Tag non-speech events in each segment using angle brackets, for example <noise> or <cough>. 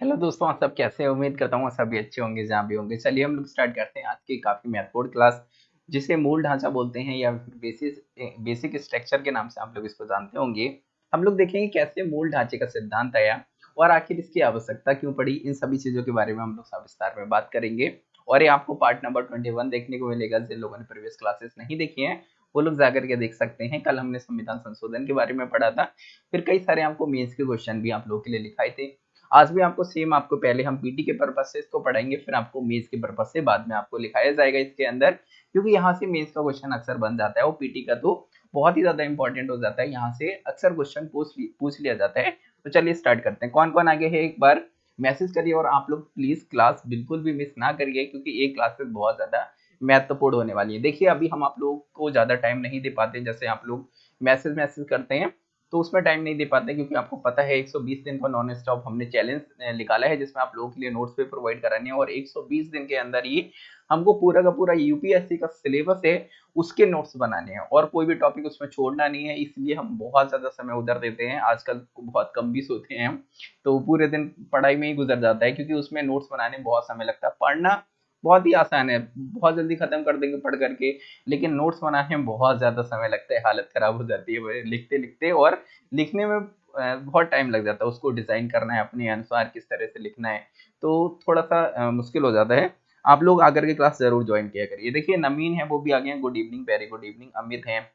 Hello दोस्तों, आप सब कैसे हैं? उम्मीद करता हूँ सब भी अच्छे होंगे, जहाँ भी होंगे। चलिए हम लोग स्टार्ट करते हैं आज की काफ़ी महत्वपूर्ण क्लास जिसे मूल ढांचा बोलते हैं या बेसिस, बेसिक स्ट्रक्चर के नाम से आप लोग इसको जानते होंगे, हम लोग देखेंगे कैसे मूल ढांचे का सिद्धांत आया और आखिर इसकी आवश्यकता क्यों पड़ी। इन सभी चीज़ों के बारे में हम लोग विस्तार में बात करेंगे। और ये आपको पार्ट नंबर ट्वेंटी वन देखने को मिलेगा, जिन लोगों ने प्रीवियस क्लासेस नहीं देखी हैं, वो लोग जाकर के देख सकते हैं। कल हमने संविधान संशोधन के बारे में पढ़ा था। फिर कई सारे आपको मेंस के क्वेश्चन भी आप लोगों के लिए लिखाए थे। आज भी आपको सेम आपको पहले हम पीटी के पर्पज से इसको पढ़ाएँगे फिर आपको मेज के पर्पज से बाद में आपको लिखाया जाएगा इसके अंदर, क्योंकि यहाँ से मेज का क्वेश्चन अक्सर बन जाता है, वो पीटी का तो बहुत ही ज़्यादा इंपॉर्टेंट हो जाता है, यहाँ से अक्सर क्वेश्चन पूछ लिया जाता है। तो चलिए स्टार्ट करते हैं। कौन कौन आगे है एक बार? मैसेज करिए और आप लोग प्लीज़ क्लास बिल्कुल भी मिस ना करिए, क्योंकि एक क्लासेस बहुत ज़्यादा महत्वपूर्ण होने वाली है। देखिए, अभी हम आप लोग को ज़्यादा टाइम नहीं दे पाते जैसे आप लोग मैसेज मैसेज करते हैं। तो उसमें टाइम नहीं दे पाते क्योंकि आपको पता है 120 दिन का नॉन स्टॉप हमने चैलेंज निकाला है, जिसमें आप लोगों के लिए नोट्स पे प्रोवाइड कराने हैं और 120 दिन के अंदर ही हमको पूरा का पूरा यूपीएससी का सिलेबस है, उसके नोट्स बनाने हैं और कोई भी टॉपिक उसमें छोड़ना नहीं है, इसलिए हम बहुत ज़्यादा समय उधर देते हैं। आजकल बहुत कम भी सोते हैं तो पूरे दिन पढ़ाई में ही गुजर जाता है क्योंकि उसमें नोट्स बनाने में बहुत समय लगता है। पढ़ना बहुत ही आसान है, बहुत जल्दी खत्म कर देंगे पढ़ करके, लेकिन नोट्स बनाने में बहुत ज़्यादा समय लगता है, हालत ख़राब हो जाती है लिखते लिखते और लिखने में बहुत टाइम लग जाता है, उसको डिज़ाइन करना है, अपने अनुसार किस तरह से लिखना है तो थोड़ा सा मुश्किल हो जाता है। आप लोग आकर के क्लास ज़रूर ज्वाइन किया करिए। देखिए नमीन है, वो भी आ गए हैं good evening very good evening Amit हैं,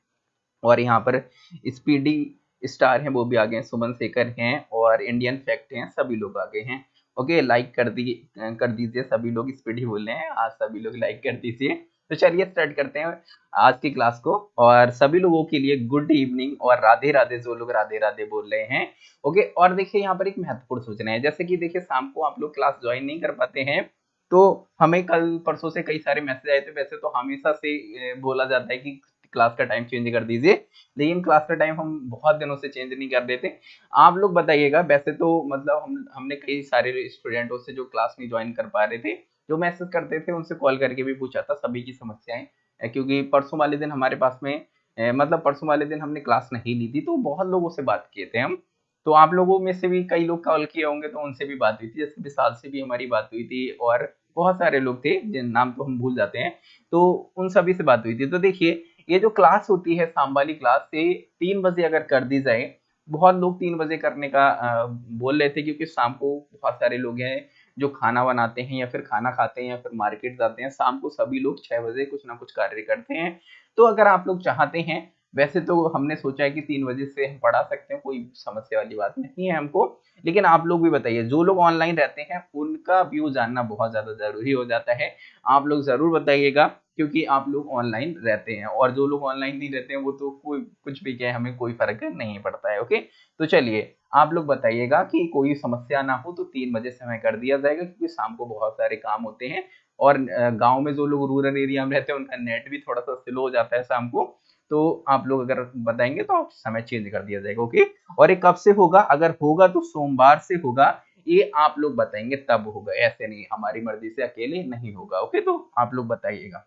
और यहाँ पर स्पीडी स्टार हैं, वो भी आ गए हैं सुमन शेखर हैं, और इंडियन फैक्ट हैं, सभी लोग आ गए हैं। ओके लाइक कर दी, कर दीजिए, सभी लोग स्पीड ही बोल रहे हैं, आज सभी लोग लाइक कर दीजिए। तो चलिए स्टार्ट करते हैं आज की क्लास को, और सभी लोगों के लिए गुड इवनिंग और राधे राधे, जो लोग राधे राधे बोल रहे हैं, ओके, और देखिए यहाँ पर एक महत्वपूर्ण सूचना है, जैसे कि देखिए शाम को आप लोग क्लास ज्वाइन नहीं कर पाते हैं तो हमें कल परसों से कई सारे मैसेज आए थे, वैसे तो हमेशा से बोला जाता है कि क्लास का टाइम चेंज कर दीजिए। लेकिन क्लास का टाइम हम बहुत दिनों से चेंज नहीं कर देते। आप लोग बताइएगा, वैसे तो मतलब हम, हमने कई सारे स्टूडेंटों से जो क्लास नहीं ज्वाइन कर पा रहे थे, जो मैसेज करते थे, उनसे कॉल करके भी पूछा था, सभी की समस्याएँ। क्योंकि परसों वाले दिन हमारे पास में मतलब परसों वाले दिन हमने क्लास नहीं ली थी तो बहुत लोगों से बात किए थे हम। तो आप लोगों में से भी कई लोग कॉल किए होंगे तो उनसे भी बात हुई थी। जैसे विशाल से भी हमारी बात हुई थी, और बहुत सारे लोग थे, जिन नाम तो हम भूल जाते हैं। तो उन सभी से बात हुई थी। तो देखिए ये जो क्लास होती है, शाम वाली क्लास से तीन बजे अगर कर दी जाए, बहुत लोग तीन बजे करने का बोल रहे थे क्योंकि शाम को बहुत सारे लोग हैं जो खाना बनाते हैं या फिर खाना खाते हैं या फिर मार्केट जाते हैं। शाम को सभी लोग छह बजे कुछ ना कुछ कार्य करते हैं। तो अगर आप लोग चाहते हैं, वैसे तो हमने सोचा है कि तीन बजे से हम पढ़ा सकते हैं, कोई समस्या वाली बात नहीं है हमको। लेकिन आप लोग भी बताइए, जो लोग ऑनलाइन रहते हैं, उनका व्यू जानना बहुत ज़्यादा ज़रूरी हो जाता है। आप लोग ज़रूर बताइएगा। क्योंकि आप लोग ऑनलाइन रहते हैं और जो लोग ऑनलाइन नहीं रहते हैं, वो तो कोई, कुछ भी कहे, हमें कोई फ़र्क नहीं पड़ता है ओके तो चलिए, आप लोग बताइएगा कि कोई समस्या ना हो तो तीन बजे समय कर दिया जाएगा, क्योंकि शाम को बहुत सारे काम होते हैं और गाँव में जो लोग रूरल एरिया में रहते हैं, उनका नेट भी थोड़ा सा स्लो हो जाता है शाम को। तो आप लोग अगर बताएँगे तो समय चेंज कर दिया जाएगा ओके और ये कब से होगा? अगर होगा तो सोमवार से होगा। ये आप लोग बताएँगे, तब होगा, ऐसे नहीं, हमारी मर्ज़ी से अकेले नहीं होगा ओके तो आप लोग बताइएगा।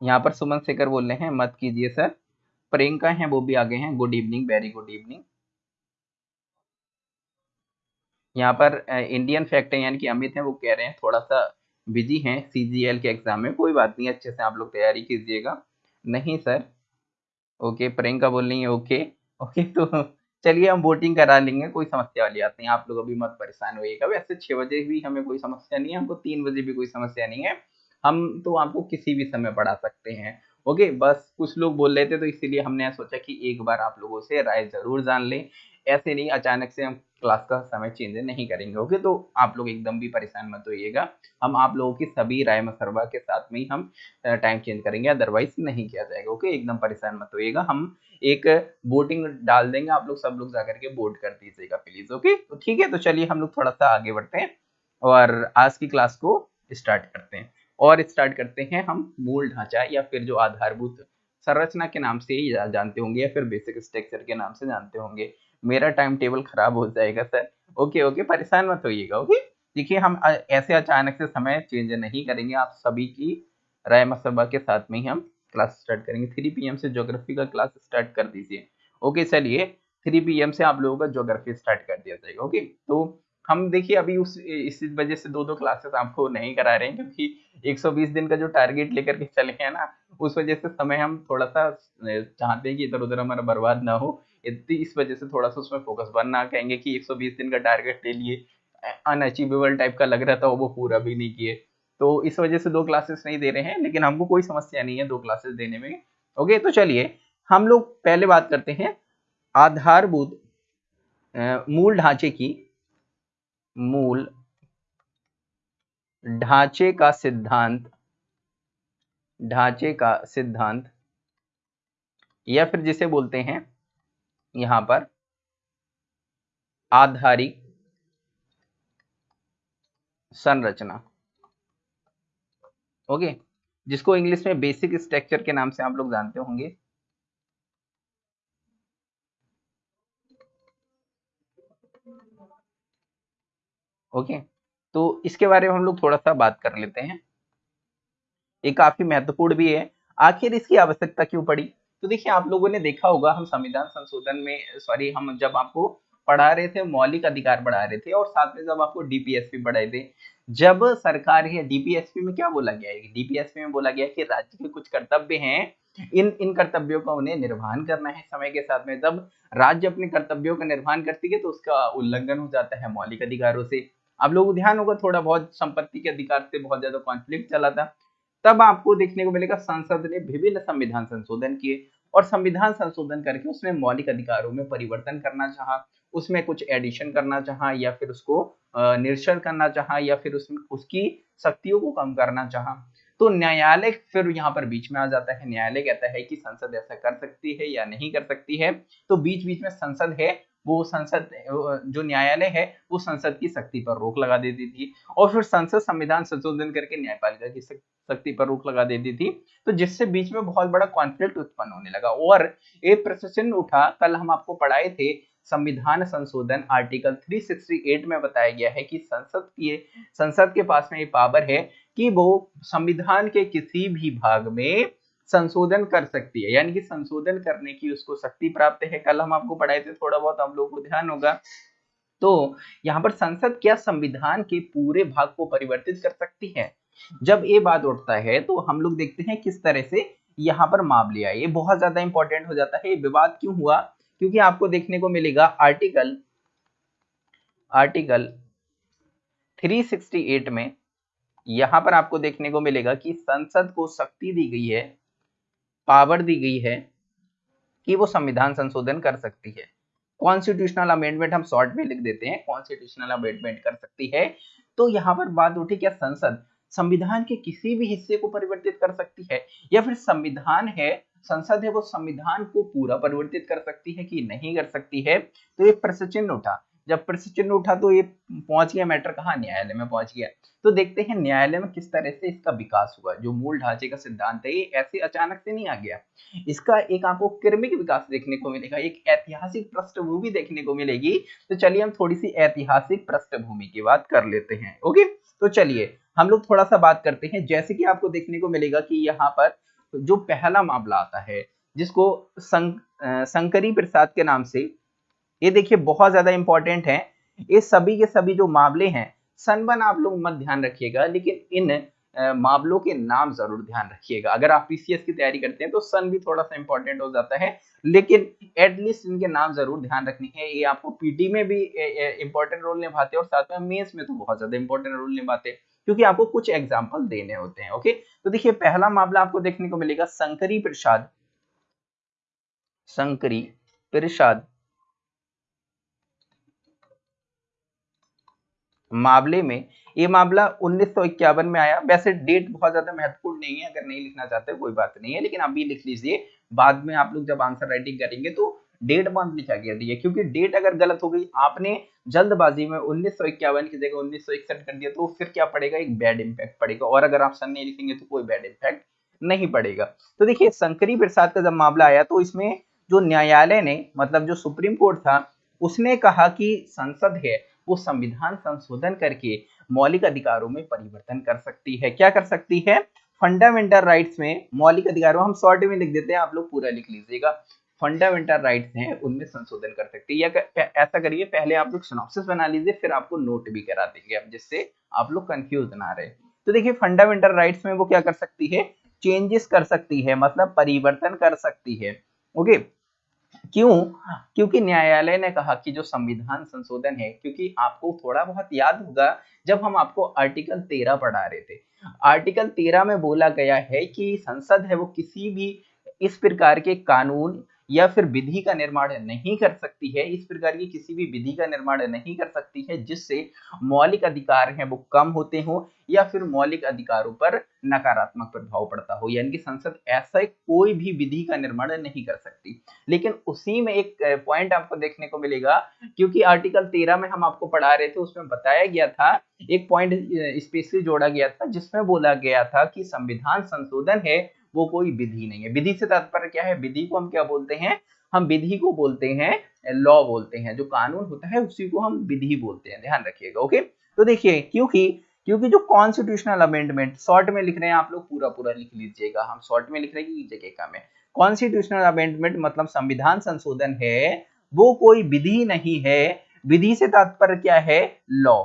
यहाँ पर सुमन शेखर बोल रहे हैं, मत कीजिए सर। प्रियंका हैं, वो भी आगे हैं। Good evening very good evening यहाँ पर इंडियन फैक्ट है, यानी कि अमित हैं, वो कह रहे हैं थोड़ा सा बिज़ी हैं सीजीएल के एग्ज़ाम में। कोई बात नहीं, अच्छे से आप लोग तैयारी कीजिएगा। नहीं, सर। ओके प्रियंका बोल रही है ओके ओके तो चलिए, हम वोटिंग करा लेंगे, कोई समस्या वाली बात नहीं। आप लोग अभी मत परेशान होइएगा। वैसे छह बजे भी हमें कोई समस्या नहीं है, हमको तीन बजे भी कोई समस्या नहीं है। हम तो आपको किसी भी समय पढ़ा सकते हैं। ओके, बस कुछ लोग बोल रहे थे तो इसीलिए हमने सोचा कि एक बार आप लोगों से राय ज़रूर जान लें। ऐसे नहीं, अचानक से हम क्लास का समय चेंज नहीं करेंगे, ओके? तो आप लोग एकदम भी परेशान मत होइएगा। हम आप लोगों की सभी राय मसरवा के साथ में ही हम टाइम चेंज करेंगे अदरवाइज़ नहीं किया जाएगा, ओके? एकदम परेशान मत होइएगा। हम एक वोटिंग डाल देंगे, आप लोग सब लोग जाकर के वोट कर दीजिएगा प्लीज़ ओके? तो ठीक है तो चलिए हम लोग थोड़ा सा आगे बढ़ते हैं और आज की क्लास को स्टार्ट करते हैं। और स्टार्ट करते हैं हम मूल ढांचा या फिर जो आधारभूत संरचना के नाम से ही जानते होंगे या फिर बेसिक स्ट्रक्चर के नाम से जानते होंगे। मेरा टाइम टेबल खराब हो जाएगा सर ओके ओके परेशान मत होइएगा ओके देखिए, हम ऐसे अचानक से समय चेंज नहीं करेंगे। आप सभी की राय मसबा के साथ में ही हम क्लास स्टार्ट करेंगे। थ्री पी से जोग्राफी का क्लास स्टार्ट कर दीजिए। ओके चलिए थ्री पी से आप लोगों का जोग्राफी स्टार्ट कर दिया जाएगा ओके तो हम देखिए अभी उस, इस वजह से दो दो क्लासेस आपको नहीं करा रहे हैं, क्योंकि 120 दिन का जो टारगेट लेकर के चले हैं ना, उस वजह से समय हम थोड़ा सा चाहते हैं कि इधर उधर हमारा बर्बाद ना हो। इस वजह से थोड़ा सा उसमें फोकस बनना कहेंगे कि 120 दिन का टारगेट ले लिए अनअचीवेबल टाइप का लग रहा था वो पूरा भी नहीं किए। तो इस वजह से दो क्लासेस नहीं दे रहे हैं, लेकिन हमको कोई समस्या नहीं है दो क्लासेस देने में। ओके तो चलिए, हम लोग पहले बात करते हैं आधारभूत मूल ढांचे की मूल ढांचे का सिद्धांत, ढांचे का सिद्धांत, या फिर जिसे बोलते हैं, यहाँ पर आधारिक संरचना। ओके? जिसको इंग्लिश में बेसिक स्ट्रक्चर के नाम से आप लोग जानते होंगे। ओके? तो इसके बारे में हम लोग थोड़ा सा बात कर लेते हैं। ये काफ़ी महत्वपूर्ण भी है। आखिर इसकी आवश्यकता क्यों पड़ी? तो देखिए, आप लोगों ने देखा होगा, हम संविधान संशोधन में, सॉरी, हम जब आपको पढ़ा रहे थे, मौलिक अधिकार पढ़ा रहे थे, और साथ में जब आपको डीपीएसपी पढ़ाए थे, जब सरकार है डीपीएसपी में क्या बोला गया है? डीपीएसपी में बोला गया कि राज्य के कुछ कर्तव्य हैं, इन इन कर्तव्यों का उन्हें निर्वहन करना है समय के साथ में। जब राज्य अपने कर्तव्यों का निर्वहन करती है तो उसका उल्लंघन हो जाता है मौलिक अधिकारों से। आप लोगों को ध्यान होगा, थोड़ा बहुत संपत्ति के अधिकार से बहुत ज़्यादा कॉन्फ्लिक्ट चला था। तब आपको देखने को मिलेगा, संसद ने विभिन्न संविधान संशोधन किए और संविधान संशोधन करके उसमें मौलिक अधिकारों में परिवर्तन करना चाहा, उसमें कुछ एडिशन करना चाहा या फिर उसको निरसन करना चाहा या फिर उसमें उसकी शक्तियों को कम करना चाहा। तो न्यायालय फिर यहाँ पर बीच में आ जाता है। न्यायालय कहता है कि संसद ऐसा कर सकती है या नहीं कर सकती है। तो बीच बीच में संसद है वो संसद जो न्यायालय है, वो संसद की शक्ति पर रोक लगा देती थी। और फिर संसद संविधान संशोधन करके न्यायपालिका की शक्ति पर रोक लगा देती थी। तो जिससे बीच में बहुत बड़ा कॉन्फ्लिक्ट उत्पन्न होने लगा। और एक प्रश्न उठा, कल हम आपको पढ़ाए थे, संविधान संशोधन आर्टिकल 368 में बताया गया है कि संसद की, संसद के पास में ये पावर है कि वो संविधान के किसी भी भाग में संशोधन कर सकती है। यानी कि संशोधन करने की उसको शक्ति प्राप्त है। कल हम आपको पढ़ाए थे, थोड़ा बहुत हम लोग को ध्यान होगा। तो यहाँ पर संसद क्या संविधान के पूरे भाग को परिवर्तित कर सकती है? जब ये बात उठता है तो हम लोग देखते हैं किस तरह से यहाँ पर मामले आए ये बहुत ज़्यादा इंपॉर्टेंट हो जाता है। ये विवाद क्यों हुआ? क्योंकि आपको देखने को मिलेगा आर्टिकल आर्टिकल 368 में यहाँ पर आपको देखने को मिलेगा कि संसद को शक्ति दी गई है। पावर दी गई है कि वो संविधान संशोधन कर सकती है। कॉन्स्टिट्यूशनल अमेंडमेंट हम शॉर्ट में लिख देते हैं। कॉन्स्टिट्यूशनल अमेंडमेंट कर सकती है। तो यहाँ पर बात उठी क्या संसद? संविधान के किसी भी हिस्से को परिवर्तित कर सकती है या फिर संविधान है, संसद है, वो संविधान को पूरा परिवर्तित कर सकती है कि नहीं कर सकती है? तो एक प्रश्न चिन्ह उठा। जब प्रश्न चिन्ह उठा तो ये पहुँच गया, मैटर कहा? न्यायालय में पहुँच गया। तो देखते हैं न्यायालय में किस तरह से इसका विकास हुआ। जो मूल ढांचे का सिद्धांत है, ये ऐसे अचानक से नहीं आ गया। इसका एक आपको क्रमिक विकास देखने को मिलेगा, एक ऐतिहासिक पृष्ठभूमि देखने को मिलेगी। तो चलिए हम थोड़ी सी ऐतिहासिक पृष्ठभूमि की बात कर लेते हैं, ओके? तो चलिए, हम लोग थोड़ा सा बात करते हैं। जैसे कि आपको देखने को मिलेगा कि यहाँ पर जो पहला मामला आता है, जिसको शंकरी प्रसाद के नाम से ये देखिए बहुत ज़्यादा इंपॉर्टेंट है। ये सभी के सभी जो मामले हैं, सनबन आप लोग मत ध्यान रखिएगा, लेकिन इन मामलों के नाम ज़रूर ध्यान रखिएगा। अगर आप पीसीएस की तैयारी करते हैं तो सन भी थोड़ा सा इंपॉर्टेंट हो जाता है, लेकिन एटलीस्ट इनके नाम ज़रूर ध्यान रखने है। ये आपको पीटी में भी इंपॉर्टेंट रोल निभाते हैं और साथ में मेंस में तो बहुत ज़्यादा इंपॉर्टेंट रोल निभाते हैं, क्योंकि आपको कुछ एग्ज़ाम्पल देने होते हैं ओके तो देखिए, पहला मामला आपको देखने को मिलेगा, शंकरी प्रसाद। शंकरी प्रसाद। मामले में, ये मामला उन्नीस सौ इक्यावन में आया। वैसे डेट बहुत ज़्यादा महत्वपूर्ण नहीं है, अगर नहीं लिखना चाहते कोई बात नहीं है, लेकिन अभी लिख लीजिए। बाद में आप लोग जब आंसर राइटिंग करेंगे तो डेट मंथ लिखा गया है, क्योंकि डेट अगर गलत हो गई, आपने जल्दबाजी में उन्नीस सौ इक्यावन की जगह उन्नीस सौ इकसठ कर दिया तो फिर क्या पड़ेगा? एक बैड इम्पैक्ट पड़ेगा, और अगर आप सन नहीं लिखेंगे तो कोई बैड इम्पैक्ट नहीं पड़ेगा। तो देखिए, शंकरी प्रसाद का जब मामला आया तो इसमें जो न्यायालय ने मतलब जो सुप्रीम कोर्ट था, उसने कहा कि संसद है वो संविधान संशोधन करके मौलिक अधिकारों में परिवर्तन कर सकती है। क्या कर सकती है? फंडामेंटल राइट्स में मौलिक अधिकारों, हम शॉर्ट में लिख देते हैं, आप लोग पूरा लिख लीजिएगा। फंडामेंटल राइट्स हैं, उनमें संशोधन कर सकती है। या ऐसा करिए, पहले आप लोग सिनॉप्सिस बना लीजिए, फिर आपको नोट भी करा देंगे जिससे आप लोग कंफ्यूज ना रहे। तो देखिए फंडामेंटल राइट्स में वो क्या कर सकती है? चेंजेस कर सकती है मतलब परिवर्तन कर सकती है। ओके क्यों? क्योंकि न्यायालय ने कहा कि जो संविधान संशोधन है क्योंकि आपको थोड़ा बहुत याद होगा जब हम आपको आर्टिकल तेरह पढ़ा रहे थे। आर्टिकल तेरह में बोला गया है कि संसद है वो किसी भी इस प्रकार के कानून या फिर विधि का निर्माण नहीं कर सकती है, इस प्रकार की किसी भी विधि का निर्माण नहीं कर सकती है, जिससे मौलिक अधिकार हैं वो कम होते हो या फिर मौलिक अधिकारों पर नकारात्मक प्रभाव पड़ता हो, यानी कि संसद ऐसा कोई भी विधि का निर्माण नहीं कर सकती। लेकिन उसी में एक पॉइंट आपको देखने को मिलेगा, क्योंकि आर्टिकल तेरह में हम आपको पढ़ा रहे थे, उसमें बताया गया था, एक पॉइंट स्पेशली जोड़ा गया था, जिसमें बोला गया था कि संविधान संशोधन है वो कोई विधि नहीं है। विधि से तात्पर्य क्या है? विधि को हम क्या बोलते हैं? हम विधि को बोलते हैं, लॉ बोलते हैं। जो कानून होता है, उसी को हम विधि बोलते हैं। ध्यान रखिएगा, ओके? तो देखिए, क्योंकि क्योंकि जो कॉन्स्टिट्यूशनल अमेंडमेंट शॉर्ट में लिख रहे हैं आप लोग पूरा पूरा लिख लीजिएगा। हम शॉर्ट में लिख रहे हैं जगह का में? कॉन्स्टिट्यूशनल अमेंडमेंट मतलब संविधान संशोधन है, वो कोई विधि नहीं है। विधि से तात्पर्य क्या है? लॉ।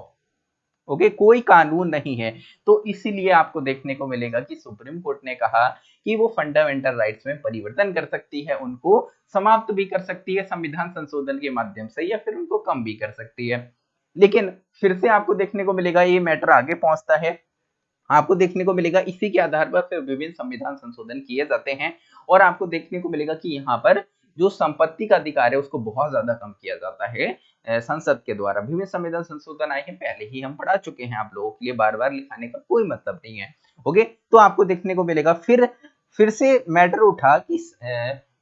ओके? कोई कानून नहीं है। तो इसीलिए आपको देखने को मिलेगा कि सुप्रीम कोर्ट ने कहा कि वो फंडामेंटल राइट्स में परिवर्तन कर सकती है, उनको समाप्त भी कर सकती है संविधान संशोधन के माध्यम से या फिर उनको कम भी कर सकती है। लेकिन फिर से आपको देखने को मिलेगा ये मैटर आगे पहुँचता है। आपको देखने को मिलेगा इसी के आधार पर फिर विभिन्न संविधान संशोधन किए जाते हैं और आपको देखने को मिलेगा कि यहाँ पर जो संपत्ति का अधिकार है, उसको बहुत ज़्यादा कम किया जाता है संसद के द्वारा। विभिन्न संविधान संशोधन आए हैं पहले ही हम पढ़ा चुके हैं आप लोगों के लिए बार बार लिखाने का कोई मतलब नहीं है। ओके? तो आपको देखने को मिलेगा, फिर फिर से मैटर उठा कि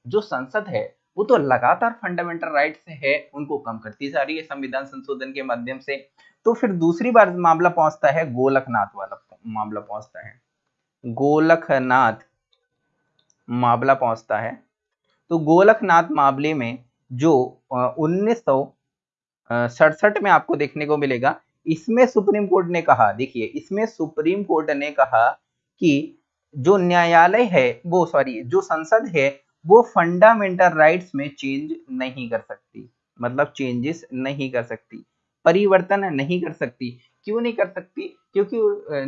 जो संसद है, वो तो लगातार फंडामेंटल राइट से है, उनको कम करती जा रही है संविधान संशोधन के माध्यम से। तो फिर दूसरी बार मामला पहुँचता है गोलकनाथ वाला मामला पहुँचता है। गोलकनाथ मामला पहुँचता है। तो गोलकनाथ मामले में जो उन्नीस सड़सठ में आपको देखने को मिलेगा, इसमें सुप्रीम कोर्ट ने कहा, देखिए, इसमें सुप्रीम कोर्ट ने कहा कि जो न्यायालय है, वो, सॉरी, जो संसद है, वो फंडामेंटल राइट्स में चेंज नहीं कर सकती मतलब चेंजेस नहीं कर सकती, परिवर्तन नहीं कर सकती। क्यों नहीं कर सकती? क्योंकि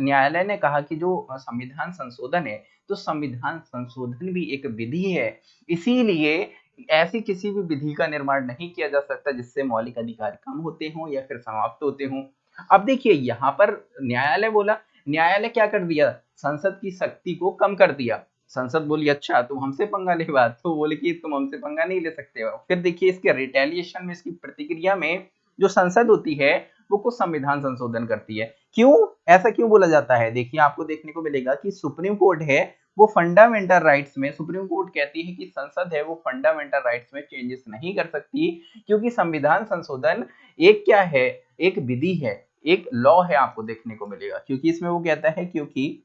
न्यायालय ने कहा कि जो संविधान संशोधन है तो संविधान संशोधन भी एक विधि है। इसीलिए ऐसी किसी भी विधि का निर्माण नहीं किया जा सकता जिससे मौलिक अधिकार कम होते हों या फिर समाप्त होते हों। अब देखिए, यहाँ पर न्यायालय बोला, न्यायालय क्या कर दिया? संसद की शक्ति को कम कर दिया। संसद बोली अच्छा तुम हमसे पंगा ले बात। तो बोले कि, तुम हमसे पंगा नहीं ले सकते हो। फिर देखिए, इसके रिटेलिएशन में, इसकी प्रतिक्रिया में जो संसद होती है, वो कुछ संविधान संशोधन करती है। क्यों? ऐसा क्यों बोला जाता है? देखिए, आपको देखने को मिलेगा कि सुप्रीम कोर्ट है वो फंडामेंटल राइट्स में सुप्रीम कोर्ट कहती है कि संसद है, वो फंडामेंटल राइट्स में चेंजेस नहीं कर सकती, क्योंकि संविधान संशोधन एक क्या है? एक विधि है, एक लॉ है आपको देखने को मिलेगा। क्योंकि इसमें वो कहता है क्योंकि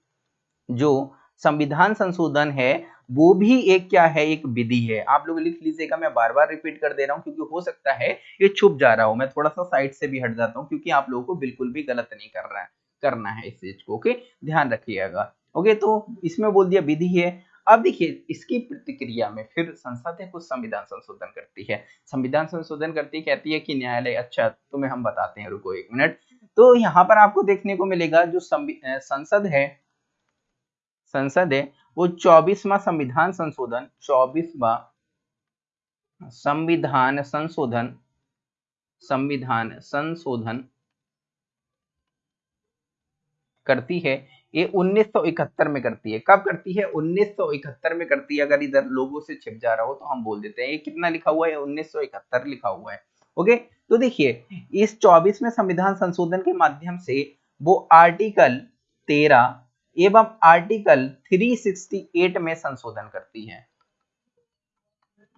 जो संविधान संशोधन है, वो भी एक क्या है? एक विधि है। आप लोग लिख लीजिएगा, मैं बार बार रिपीट कर दे रहा हूँ, क्योंकि हो सकता है ये छुप जा रहा हो। मैं थोड़ा सा साइड से भी हट जाता हूँ, क्योंकि आप लोगों को बिल्कुल भी गलत नहीं कर रहा है, करना है इस चीज़ को। ओके? ध्यान रखिएगा। ओके तो इसमें बोल दिया विधि है। अब देखिए, इसकी प्रतिक्रिया में फिर संसद है कुछ संविधान संशोधन करती है। संविधान संशोधन करती कहती है कि न्यायालय अच्छा तुम्हें हम बताते हैं, रुको एक मिनट। तो यहाँ पर आपको देखने को मिलेगा, जो संसद है संसद है, वो चौबीसवा संविधान संशोधन, चौबीसवा संविधान संशोधन संविधान संशोधन करती है। ये 1971 में करती है। कब करती है? 1971 में करती है। अगर इधर लोगों से छिप जा रहा हो तो हम बोल देते हैं, ये कितना लिखा हुआ है? 1971 लिखा हुआ है। ओके? तो देखिए, इस 24 में संविधान संशोधन के माध्यम से वो आर्टिकल 13 एवं आर्टिकल 368 में संशोधन करती है।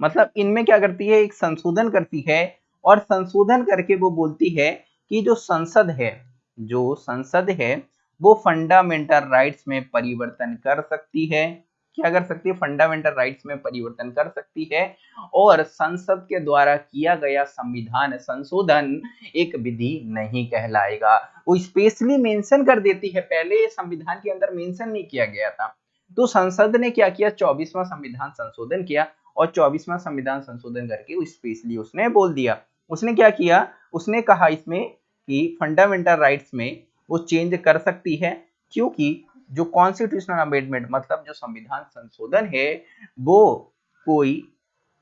मतलब इनमें क्या करती है? एक संशोधन करती है और संशोधन करके वो बोलती है कि जो संसद है, जो संसद है वो फंडामेंटल राइट्स में परिवर्तन कर सकती है। क्या कर सकती है? फंडामेंटल राइट्स में परिवर्तन कर सकती है। और संसद के द्वारा किया गया संविधान संशोधन एक विधि नहीं कहलाएगा। वो स्पेशली मेंशन कर देती है। पहले संविधान के अंदर मेंशन नहीं किया गया था। तो संसद ने क्या किया? चौबीसवां संविधान संशोधन किया और चौबीसवा संविधान संशोधन करके स्पेशली उसने बोल दिया। उसने क्या किया? उसने कहा इसमें कि फंडामेंटल राइट्स में वो चेंज कर सकती है, क्योंकि जो कॉन्स्टिट्यूशनल अमेंडमेंट मतलब जो संविधान संशोधन है, वो कोई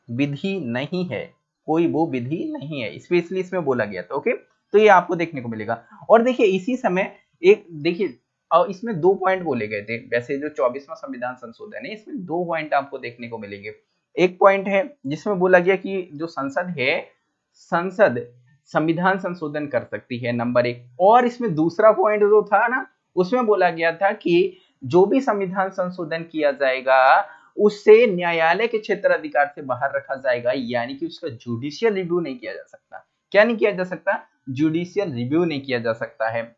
विधि नहीं है। कोई वो विधि नहीं है। स्पेशली इसमें बोला गया था ओके तो ये आपको देखने को मिलेगा। और देखिए, इसी समय एक, देखिए, और इसमें दो पॉइंट बोले गए थे। वैसे जो चौबीसवा संविधान संशोधन है, इसमें दो पॉइंट आपको देखने को मिलेंगे। एक पॉइंट है, जिसमें बोला गया कि जो संसद है, संसद संविधान संशोधन कर सकती है, नंबर एक। और इसमें दूसरा पॉइंट जो था ना, उसमें बोला गया था कि जो भी संविधान संशोधन किया जाएगा, उससे न्यायालय के क्षेत्र अधिकार से बाहर रखा जाएगा, यानी कि उसका जुडिशियल रिव्यू नहीं किया जा सकता। क्या नहीं किया जा सकता? जुडिशियल रिव्यू नहीं किया जा सकता है।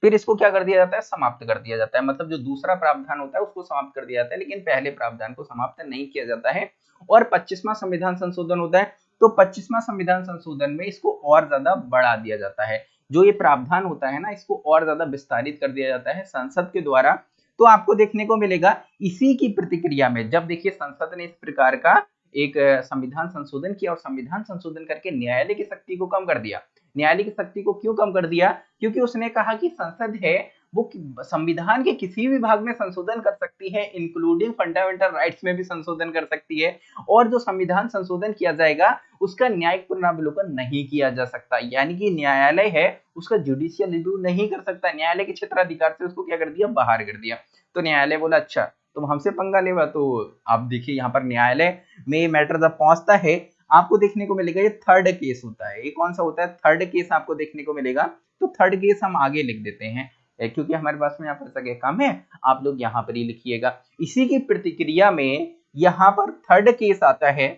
फिर इसको क्या कर दिया जाता है? समाप्त कर दिया जाता है। मतलब जो दूसरा प्रावधान होता है, उसको समाप्त कर दिया जाता है, लेकिन पहले प्रावधान को समाप्त नहीं किया जाता है। और पच्चीसवा संविधान संशोधन होता है तो पच्चीसवा संविधान संशोधन में इसको और ज़्यादा बढ़ा दिया जाता है। जो ये प्रावधान होता है ना, इसको और ज़्यादा विस्तारित कर दिया जाता है संसद के द्वारा। तो आपको देखने को मिलेगा, इसी की प्रतिक्रिया में, जब देखिए संसद ने इस प्रकार का एक संविधान संशोधन किया और संविधान संशोधन करके न्यायालय की शक्ति को कम कर दिया। न्यायालय की शक्ति को क्यों कम कर दिया? क्योंकि उसने कहा कि संसद है वो संविधान के किसी भी भाग में संशोधन कर सकती है इंक्लूडिंग फंडामेंटल राइट्स में भी संशोधन कर सकती है, और जो संविधान संशोधन किया जाएगा, उसका न्यायिक पुनरावलोकन नहीं किया जा सकता। यानी कि न्यायालय है, उसका जुडिशियल रिव्यू नहीं कर सकता। न्यायालय के क्षेत्राधिकार से उसको क्या कर दिया? बाहर कर दिया। तो न्यायालय बोला अच्छा तुम हमसे पंगा लेवा तो आप देखिए यहाँ पर न्यायालय में ये मैटर जब पहुँचता है, आपको देखने को मिलेगा, ये थर्ड केस होता है। ये कौन सा होता है? थर्ड केस आपको देखने को मिलेगा। तो थर्ड केस हम आगे लिख देते हैं। क्योंकि हमारे पास में यहाँ पर सके कम है, आप लोग यहाँ पर ही लिखिएगा। इसी की प्रतिक्रिया में यहाँ पर थर्ड केस आता है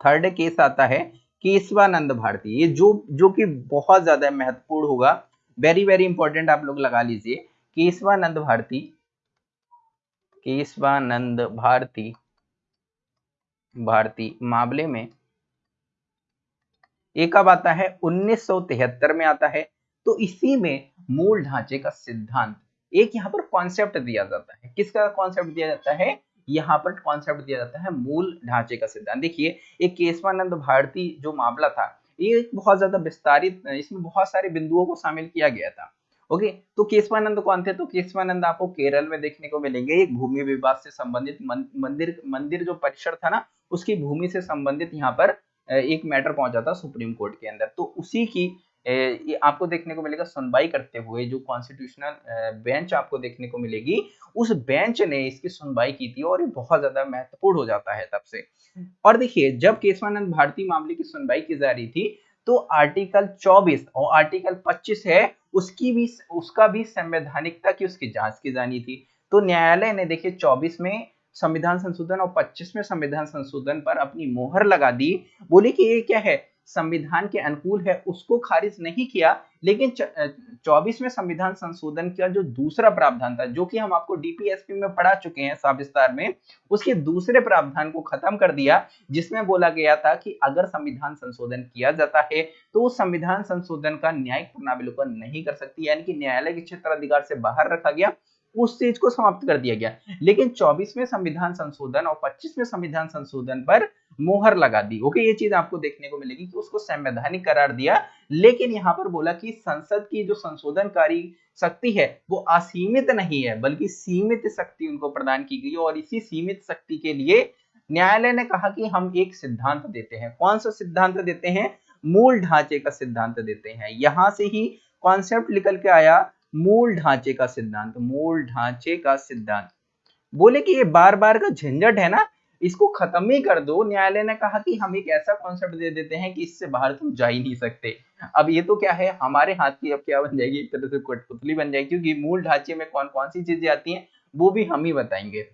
थर्ड केस आता है, केशवानंद भारती। ये जो जो कि बहुत ज़्यादा महत्वपूर्ण होगा वेरी वेरी इंपॉर्टेंट आप लोग लगा लीजिए। केशवानंद भारती केशवानंद भारती भारती मामले में एक कब आता है 1973 में आता है। तो इसी में मूल ढांचे का सिद्धांत। एक यहाँ पर कॉन्सेप्ट दिया जाता है। किसका कॉन्सेप्ट दिया जाता है? यहाँ पर कॉन्सेप्ट दिया जाता है मूल ढांचे का सिद्धांत। देखिए, एक केशवानंद भारती जो मामला था, ये बहुत ज़्यादा विस्तारित, इसमें बहुत सारे बिंदुओं को शामिल किया गया था। ओके तो केशवानंद कौन थे? तो केशवानंद आपको केरल में देखने को मिलेंगे। एक भूमि विवाद से संबंधित मंदिर मंदिर जो परिसर था ना, उसकी भूमि से संबंधित यहाँ पर एक मैटर पहुँचा था सुप्रीम कोर्ट के अंदर। तो उसी की ये आपको देखने को मिलेगा सुनवाई करते हुए जो कॉन्स्टिट्यूशनल बेंच आपको देखने को मिलेगी, उस बेंच ने इसकी सुनवाई की थी और ये बहुत ज़्यादा महत्वपूर्ण हो जाता है तब से। और देखिए, जब केशवानंद भारती मामले की सुनवाई की जा रही थी तो आर्टिकल 24 और आर्टिकल 25 है, उसकी भी, उसका भी संवैधानिकता की उसकी जाँच की जानी थी। तो न्यायालय ने देखिए 24 में संविधान संशोधन और 25 में संविधान संशोधन पर अपनी मोहर लगा दी। बोली कि ये क्या है? संविधान के अनुकूल है, उसको खारिज नहीं किया, लेकिन चौबीसवें संविधान संशोधन का जो दूसरा प्रावधान था, जो कि हम आपको डीपीएसपी में पढ़ा चुके हैं सविस्तार में, उसके दूसरे प्रावधान को खत्म कर दिया, जिसमें बोला गया था कि अगर संविधान संशोधन किया जाता है तो उस संविधान संशोधन का न्यायिक पुनरावलोकन नहीं कर सकती, यानी कि न्यायालय के क्षेत्र अधिकार से बाहर रखा गया, उस चीज़ को समाप्त कर दिया गया। लेकिन चौबीसवें संविधान संशोधन और पच्चीसवें संविधान संशोधन पर मोहर लगा दी। ओके, ये चीज़ आपको देखने को मिलेगी कि उसको संवैधानिक करार दिया, लेकिन यहाँ पर बोला कि संसद की जो संशोधनकारी शक्ति है, वो असीमित नहीं है, बल्कि सीमित शक्ति उनको प्रदान की गई और इसी सीमित शक्ति के लिए न्यायालय ने कहा कि हम एक सिद्धांत देते हैं। कौन सा सिद्धांत देते हैं? मूल ढांचे का सिद्धांत देते हैं। यहाँ से ही कॉन्सेप्ट निकल के आया, मूल ढांचे का सिद्धांत, मूल ढांचे का सिद्धांत। बोले कि ये बार बार का झंझट है ना इसको खत्म ही कर दो। न्यायालय ने कहा कि हम एक ऐसा कॉन्सेप्ट दे देते हैं कि इससे बाहर तुम जा ही नहीं सकते। अब ये तो क्या है? हमारे हाथ की अब क्या बन जाएगी? एक तरह से कठपुतली बन जाएगी क्योंकि मूल ढांचे में कौन कौन सी चीज़ें आती हैं, वो भी हम ही बताएँगे।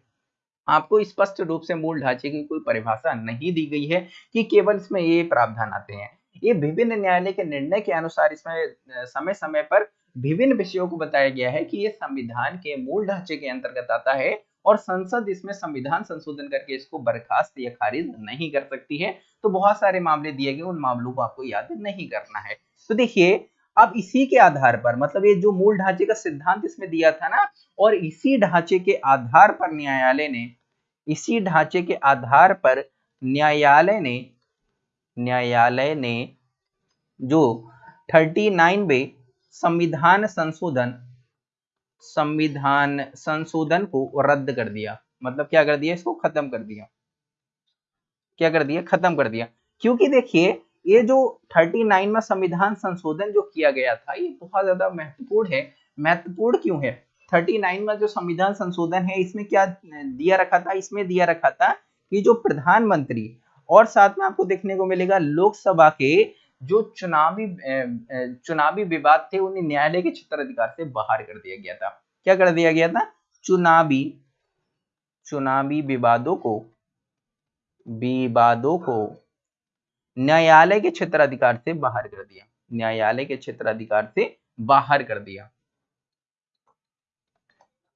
आपको स्पष्ट रूप से मूल ढांचे की कोई परिभाषा नहीं दी गई है कि केवल इसमें ये प्रावधान आते हैं। ये विभिन्न न्यायालय के निर्णय के अनुसार इसमें समय समय पर विभिन्न विषयों को बताया गया है कि ये संविधान के मूल ढांचे के अंतर्गत आता है। और संसद इसमें संविधान संशोधन करके इसको बर्खास्त या खारिज नहीं कर सकती है तो बहुत सारे मामले दिए गए, उन मामलों को आपको याद नहीं करना है। तो देखिए, अब इसी के आधार पर मतलब ये जो मूल ढांचे का सिद्धांत इसमें दिया था ना, और इसी ढांचे के आधार पर न्यायालय ने, इसी ढांचे के आधार पर न्यायालय ने न्यायालय ने जो 39 बे संविधान संशोधन संविधान संशोधन को रद्द कर दिया। मतलब क्या कर दिया इसको? खत्म कर दिया। क्या कर दिया? खत्म कर दिया। क्योंकि देखिए, ये जो 39 में संविधान संशोधन जो किया गया था, ये बहुत ज़्यादा महत्वपूर्ण है। महत्वपूर्ण क्यों है? 39 में जो संविधान संशोधन है, इसमें क्या दिया रखा था? इसमें दिया रखा था कि जो प्रधानमंत्री और साथ में आपको देखने को मिलेगा, लोकसभा के जो चुनावी चुनावी विवाद थे, उन्हें न्यायालय के क्षेत्र अधिकार से बाहर कर दिया गया था। क्या कर दिया गया था? चुनावी चुनावी विवादों को विवादों को न्यायालय के क्षेत्र अधिकार से बाहर कर दिया। न्यायालय के क्षेत्र अधिकार से बाहर कर दिया।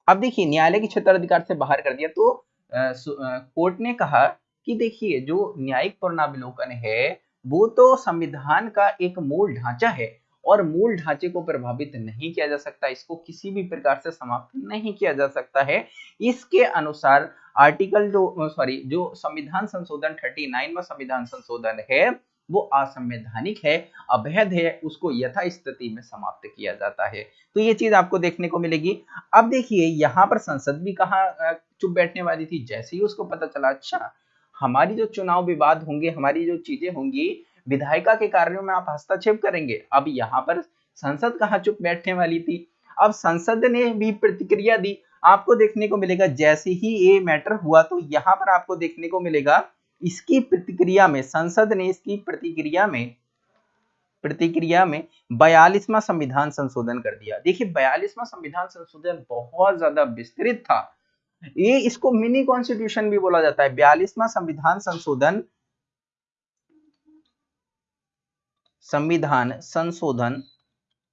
अब देखिए, न्यायालय के क्षेत्र अधिकार से बाहर कर दिया तो कोर्ट ने कहा कि देखिए, जो न्यायिक पुनरावलोकन है वो तो संविधान का एक मूल ढांचा है और मूल ढांचे को प्रभावित नहीं किया जा सकता, इसको किसी भी प्रकार से समाप्त नहीं किया जा सकता है। इसके अनुसार आर्टिकल जो सॉरी, जो संविधान संशोधन 39 में संविधान संशोधन है, वो असंवैधानिक है, अवैध है, उसको यथा स्थिति में समाप्त किया जाता है। तो ये चीज़ आपको देखने को मिलेगी। अब देखिए, यहाँ पर संसद भी कहा चुप बैठने वाली थी, जैसे ही उसको पता चला अच्छा हमारी जो चुनाव विवाद होंगे, हमारी जो चीज़ें होंगी, विधायिका के कार्यों में आप हस्तक्षेप करेंगे। अब यहाँ पर संसद कहाँ चुप बैठने वाली थी? अब संसद ने भी प्रतिक्रिया दी। आपको देखने को मिलेगा, जैसे ही ये मैटर हुआ तो यहाँ पर आपको देखने को मिलेगा, इसकी प्रतिक्रिया में, संसद ने इसकी प्रतिक्रिया में प्रतिक्रिया में बयालीसवा संविधान संशोधन कर दिया। देखिए, बयालीसवा संविधान संशोधन बहुत ज़्यादा विस्तृत था। ये इसको मिनी कॉन्स्टिट्यूशन भी बोला जाता है। बयालीसवा संविधान संशोधन संविधान संशोधन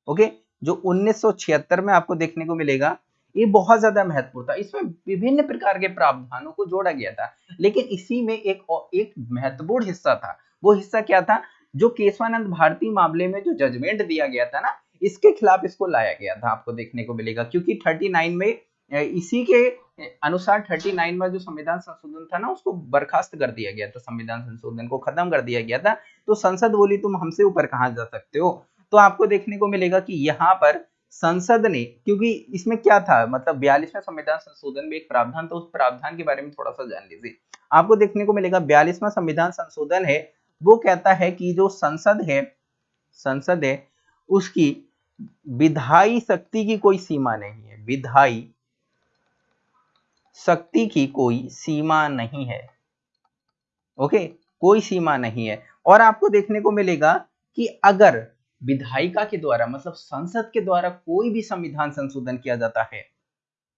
ओके जो 1976 में आपको देखने को मिलेगा, ये बहुत ज़्यादा महत्वपूर्ण था। इसमें विभिन्न प्रकार के प्रावधानों को जोड़ा गया था, लेकिन इसी में एक एक महत्वपूर्ण हिस्सा था। वो हिस्सा क्या था? जो केशवानंद भारती मामले में जो जजमेंट दिया गया था ना, इसके खिलाफ इसको लाया गया था। आपको देखने को मिलेगा, क्योंकि 39 में इसी के अनुसार 39 में जो संविधान संशोधन था ना, उसको बर्खास्त कर दिया गया था, संविधान संशोधन को खत्म कर दिया गया था। तो संसद बोली, तुम हमसे ऊपर कहा जा सकते हो? तो आपको देखने को मिलेगा कि यहाँ पर संसद ने, क्योंकि इसमें क्या था मतलब बयालीसवें संविधान संशोधन में एक प्रावधान था, उस प्रावधान के बारे में थोड़ा सा जान लीजिए। आपको देखने को मिलेगा बयालीसवा संविधान संशोधन है, वो कहता है कि जो संसद है संसद है, उसकी विधायी शक्ति की कोई सीमा नहीं है। विधायी शक्ति की कोई सीमा नहीं है। ओके? कोई सीमा नहीं है। और आपको देखने को मिलेगा कि अगर विधायिका के द्वारा मतलब संसद के द्वारा कोई भी संविधान संशोधन किया जाता है,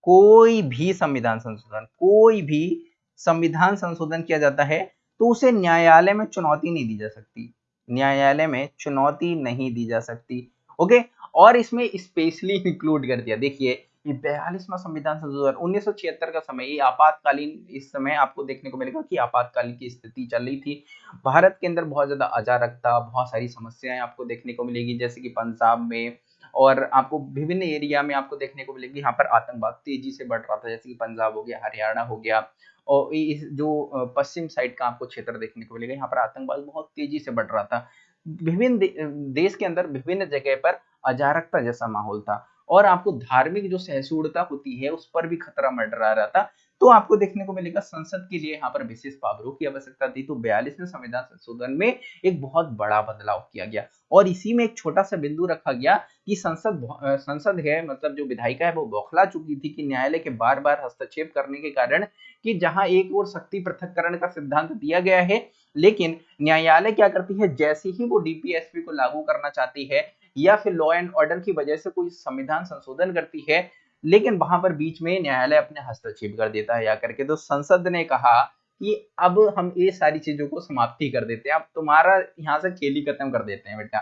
कोई भी संविधान संशोधन, कोई भी संविधान संशोधन किया जाता है तो उसे न्यायालय में चुनौती नहीं दी जा सकती। न्यायालय में चुनौती नहीं दी जा सकती। ओके? और इसमें स्पेशली इंक्लूड कर दिया। देखिए ये बयालीसवा संविधान संशोधन उन्नीस का समय आपातकालीन इस समय आपको देखने को मिलेगा कि आपातकालीन की स्थिति चल रही थी। भारत के अंदर बहुत ज़्यादा अजारकता, बहुत सारी समस्याएँ आपको देखने को मिलेगी, जैसे कि पंजाब में, और आपको विभिन्न एरिया में आपको देखने को मिलेगी, यहाँ पर आतंकवाद तेज़ी से बढ़ रहा था, जैसे कि पंजाब हो गया, हरियाणा हो गया, और इस जो पश्चिम साइड का आपको क्षेत्र देखने को मिलेगा, यहाँ पर आतंकवाद बहुत तेज़ी से बढ़ रहा था। विभिन्न देश के अंदर विभिन्न जगह पर अजारकता जैसा माहौल था। और आपको धार्मिक जो सहिष्णुता होती है, उस पर भी खतरा मंडरा रहा था तो आपको देखने को मिलेगा, संसद के लिए यहाँ पर विशेष पावरों की आवश्यकता थी। तो बयालीसवें संविधान संशोधन में एक बहुत बड़ा बदलाव किया गया और इसी में एक छोटा सा बिंदु रखा गया कि संसद संसद है मतलब जो विधायिका है, वो बौखला चुकी थी कि न्यायालय के बार बार हस्तक्षेप करने के कारण कि जहाँ एक और शक्ति पृथककरण का सिद्धांत दिया गया है, लेकिन न्यायालय क्या करती है, जैसे ही वो डीपीएसपी को लागू करना चाहती है या फिर लॉ एंड ऑर्डर की वजह से कोई संविधान संशोधन करती है, लेकिन वहाँ पर बीच में न्यायालय अपने हस्तक्षेप कर देता है, या करके तो संसद ने कहा कि अब हम ये सारी चीज़ों को समाप्ति कर देते हैं, अब तुम्हारा यहाँ से खेल खत्म कर देते हैं बेटा।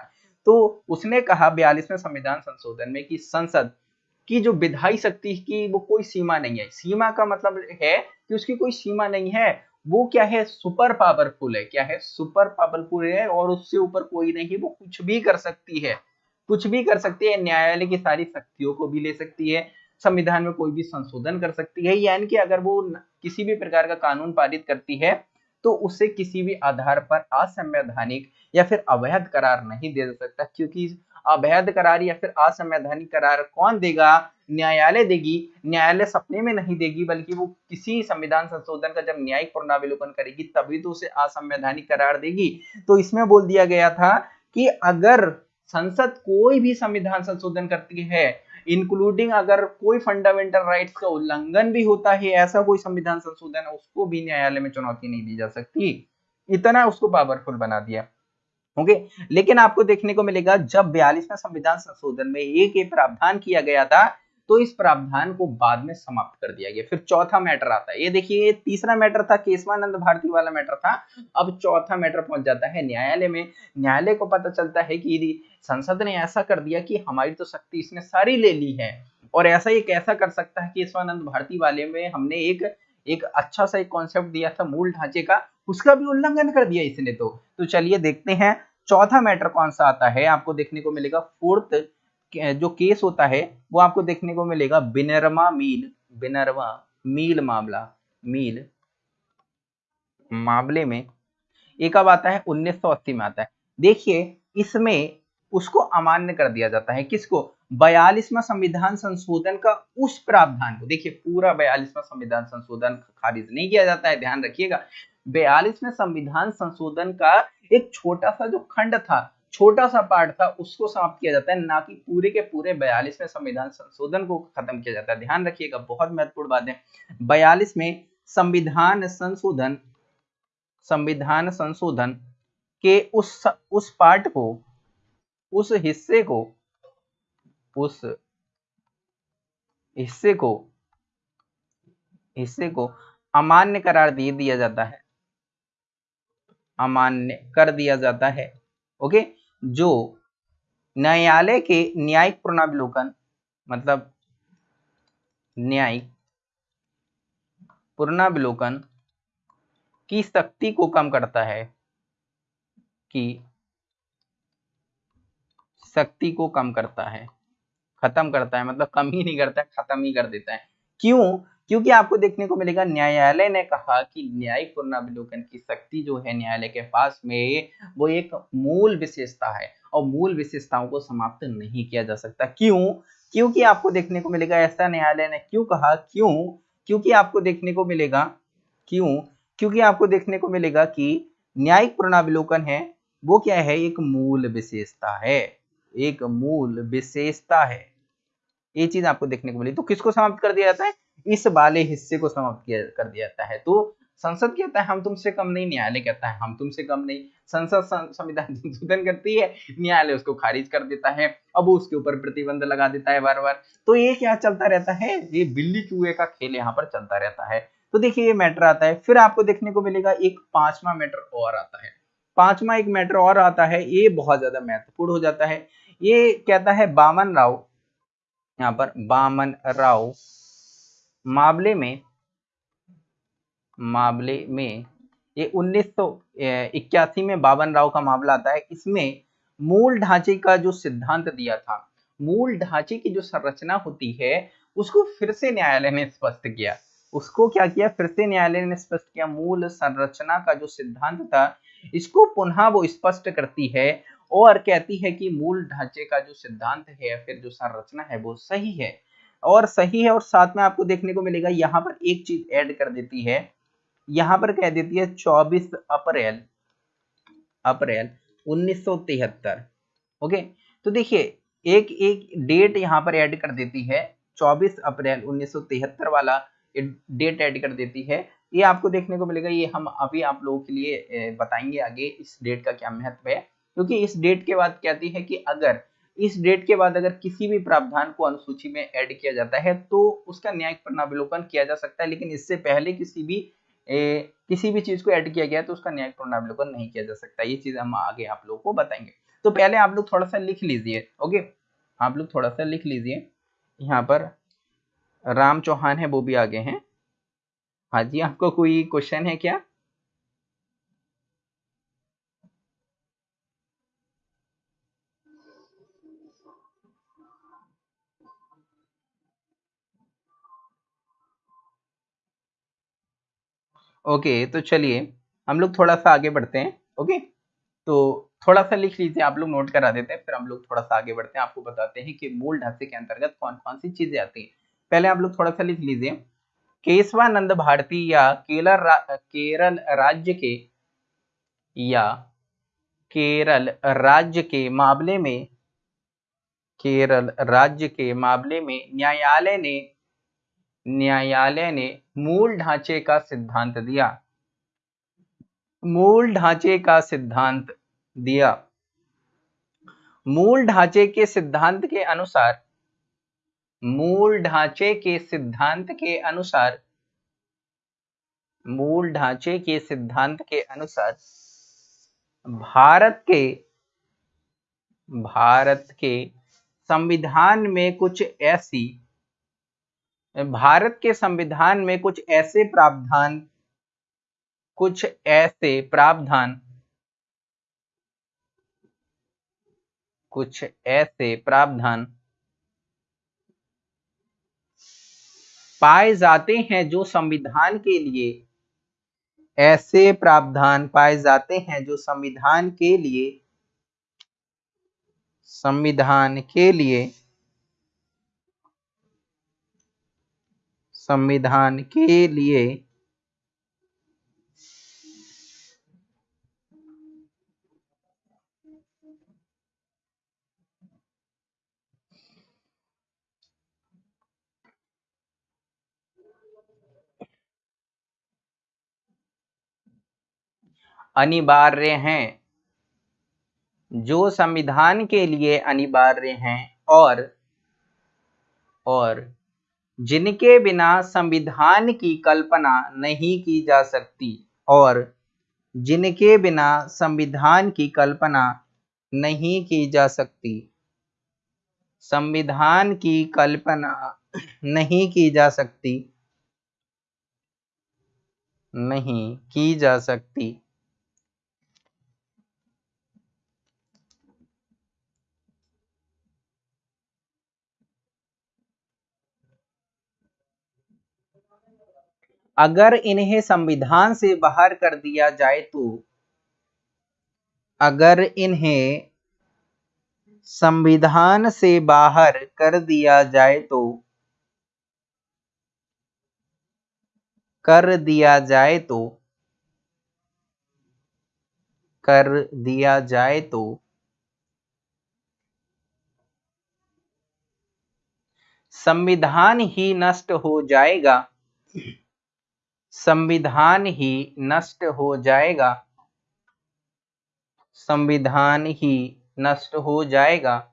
तो उसने कहा बयालीसवें संविधान संशोधन में कि संसद की जो विधायी शक्ति की वो कोई सीमा नहीं है। सीमा का मतलब है कि उसकी कोई सीमा नहीं है, वो क्या है? सुपर पावरफुल है। क्या है? सुपर पावरफुल है और उससे ऊपर कोई नहीं, वो कुछ भी कर सकती है। कुछ भी कर सकती है, न्यायालय की सारी शक्तियों को भी ले सकती है, संविधान में कोई भी संशोधन कर सकती है, यानी कि अगर वो किसी भी प्रकार का कानून पारित करती है तो उसे किसी भी आधार पर असंवैधानिक या फिर अवैध करार नहीं दे सकता, क्योंकि अवैध करार या फिर असंवैधानिक करार कौन देगा? न्यायालय देगी। न्यायालय सपने में नहीं देगी, बल्कि वो किसी संविधान संशोधन का जब न्यायिक पुनरावलोकन करेगी, तभी तो उसे असंवैधानिक करार देगी। तो इसमें बोल दिया गया था कि अगर संसद कोई भी संविधान संशोधन करती है इंक्लूडिंग अगर कोई फंडामेंटल राइट्स का उल्लंघन भी होता है, ऐसा कोई संविधान संशोधन, उसको भी न्यायालय में चुनौती नहीं दी जा सकती। इतना उसको पावरफुल बना दिया। ओके लेकिन आपको देखने को मिलेगा, जब बयालीसवें संविधान संशोधन में एक ये प्रावधान किया गया था तो इस प्रावधान को बाद में समाप्त कर दिया गया। फिर चौथा मैटर आता है। ये देखिए तीसरा मैटर था, केशवानंद भारती वाला मैटर था। अब चौथा मैटर पहुँच जाता है न्यायालय में। न्यायालय को पता चलता है कि यदि संसद ने ऐसा कर दिया कि हमारी तो शक्ति इसने सारी ले ली है और ऐसा ये कैसा कर सकता है केशवानंद भारती वाले में? हमने एक एक अच्छा सा एक कॉन्सेप्ट दिया था मूल ढांचे का, उसका भी उल्लंघन कर दिया इसने तो। तो चलिए देखते हैं, चौथा मैटर कौन सा आता है? आपको देखने को मिलेगा, फोर्थ जो केस होता है, वो आपको देखने को मिलेगा। बिनरमा मील बिनरमा मील मामला, मील मामले में एक अब आता है 1980 में आता है। देखिए, इसमें उसको अमान्य कर दिया जाता है। किसको? बयालीसवा संविधान संशोधन का उस प्रावधान को। देखिए, पूरा बयालीसवा संविधान संशोधन खारिज नहीं किया जाता है, ध्यान रखिएगा। बयालीसवें संविधान संशोधन का एक छोटा सा जो खंड था छोटा सा पार्ट था, उसको समाप्त किया जाता है, ना कि पूरे के पूरे बयालीसवें संविधान संशोधन को खत्म किया जाता है। ध्यान रखिएगा, बहुत महत्वपूर्ण बात है। बयालीस में संविधान संशोधन संविधान संशोधन के उस उस पार्ट को, उस हिस्से को, उस हिस्से को हिस्से को अमान्य करार दे दिया जाता है। अमान्य कर दिया जाता है। ओके? जो न्यायालय के न्यायिक पुनर्विलोकन मतलब न्यायिक पुनर्विलोकन की शक्ति को कम करता है कि शक्ति को कम करता है, खत्म करता है मतलब कम ही नहीं करता है खत्म ही कर देता है। क्यों? क्योंकि आपको देखने को मिलेगा, न्यायालय ने कहा कि न्यायिक पुनरावलोकन की शक्ति जो है न्यायालय के पास में, वो एक मूल विशेषता है और मूल विशेषताओं को समाप्त नहीं किया जा सकता। क्यों? क्योंकि आपको देखने को मिलेगा, ऐसा न्यायालय ने क्यों कहा? क्यों? क्योंकि आपको देखने को मिलेगा, क्यों? क्योंकि आपको देखने को मिलेगा कि न्यायिक पुनरावलोकन है, वो क्या है? एक मूल विशेषता है, एक मूल विशेषता है। ये चीज़ आपको देखने को मिली। तो किसको समाप्त कर दिया जाता है? इस वाले हिस्से को समाप्त किया, कर दिया जाता है। तो संसद कहता है? हम तुमसे कम नहीं, न्यायालय कहता है? हम तुमसे कम नहीं। संसद संविधान <laughs> संशोधन करती है, न्यायालय उसको खारिज कर देता है, अब उसके ऊपर प्रतिबंध लगा देता है बार बार तो ये क्या चलता रहता है? ये बिल्ली चूहे का खेल यहाँ पर चलता रहता है। तो देखिए, ये मैटर आता है। फिर आपको देखने को मिलेगा, एक पांचवा मैटर और आता है। पांचवा एक मैटर और आता है, ये बहुत ज़्यादा महत्वपूर्ण हो जाता है। ये कहता है बामन राव। यहाँ पर बामन राव मामले में मामले में ये उन्नीस इक्यासी में बावन राव का मामला आता है। इसमें मूल ढांचे का जो सिद्धांत दिया था, मूल ढांचे की जो संरचना होती है, उसको फिर से न्यायालय ने स्पष्ट किया। उसको क्या किया? फिर से न्यायालय ने स्पष्ट किया, मूल संरचना का जो सिद्धांत था, इसको पुनः वो स्पष्ट करती है और कहती है कि मूल ढांचे का जो सिद्धांत है या फिर जो संरचना है वो सही है। और सही है और साथ में आपको देखने को मिलेगा, यहाँ पर एक चीज़ ऐड कर देती है। यहाँ पर कह देती है 24 अप्रैल अप्रैल 1973 ओके तो देखिए, एक एक डेट यहाँ पर ऐड कर देती है 24 अप्रैल 1973 वाला डेट ऐड कर देती है। ये आपको देखने को मिलेगा, ये हम अभी आप लोगों के लिए बताएँगे आगे इस डेट का क्या महत्व है, क्योंकि इस डेट के बाद कहती है कि अगर इस डेट के बाद अगर किसी भी प्रावधान को अनुसूची में ऐड किया जाता है तो उसका न्यायिक पुनरावलोकन किया जा सकता है लेकिन इससे पहले किसी भी ए, किसी भी चीज़ को ऐड किया गया तो उसका न्यायिक पुनरावलोकन नहीं किया जा सकता। ये चीज़ हम आगे आप लोगों को बताएँगे। तो पहले आप लोग थोड़ा सा लिख लीजिए ओके? आप लोग थोड़ा सा लिख लीजिए। यहाँ पर राम चौहान है वो भी आगे हैं। हाँ जी आपको कोई क्वेश्चन है क्या? ओके तो चलिए, हम लोग थोड़ा सा आगे बढ़ते हैं, ओके? तो थोड़ा सा लिख लीजिए, आप लोग नोट करा देते हैं, फिर हम लोग थोड़ा सा आगे बढ़ते हैं, आपको बताते हैं कि मूल ढांचे के अंतर्गत कौन कौन सी चीज़ें आती हैं। पहले आप लोग थोड़ा सा लिख लीजिए, केशवानंद भारती या केरल केरल राज्य के, या केरल राज्य के मामले में, केरल राज्य के मामले में न्यायालय ने न्यायालय ने मूल ढांचे का सिद्धांत दिया। मूल ढांचे का सिद्धांत दिया। मूल ढांचे के सिद्धांत के अनुसार, मूल ढांचे के सिद्धांत के अनुसार, मूल ढांचे के सिद्धांत के अनुसार भारत के भारत के संविधान में कुछ ऐसी भारत के संविधान में कुछ ऐसे प्रावधान, कुछ ऐसे प्रावधान, कुछ ऐसे प्रावधान पाए जाते हैं जो संविधान के लिए, ऐसे प्रावधान पाए जाते हैं जो संविधान के लिए, संविधान के लिए संविधान के लिए। अनिवार्य हैं। जो संविधान के लिए अनिवार्य हैं और और जिनके बिना संविधान की कल्पना नहीं की जा सकती और जिनके बिना संविधान की कल्पना नहीं की जा सकती। संविधान की कल्पना नहीं की जा सकती। नहीं की जा सकती। अगर इन्हें संविधान से बाहर कर दिया जाए तो अगर इन्हें संविधान से बाहर कर दिया जाए तो कर दिया जाए तो कर दिया जाए तो संविधान ही नष्ट हो जाएगा। संविधान ही नष्ट हो जाएगा। संविधान ही नष्ट हो जाएगा।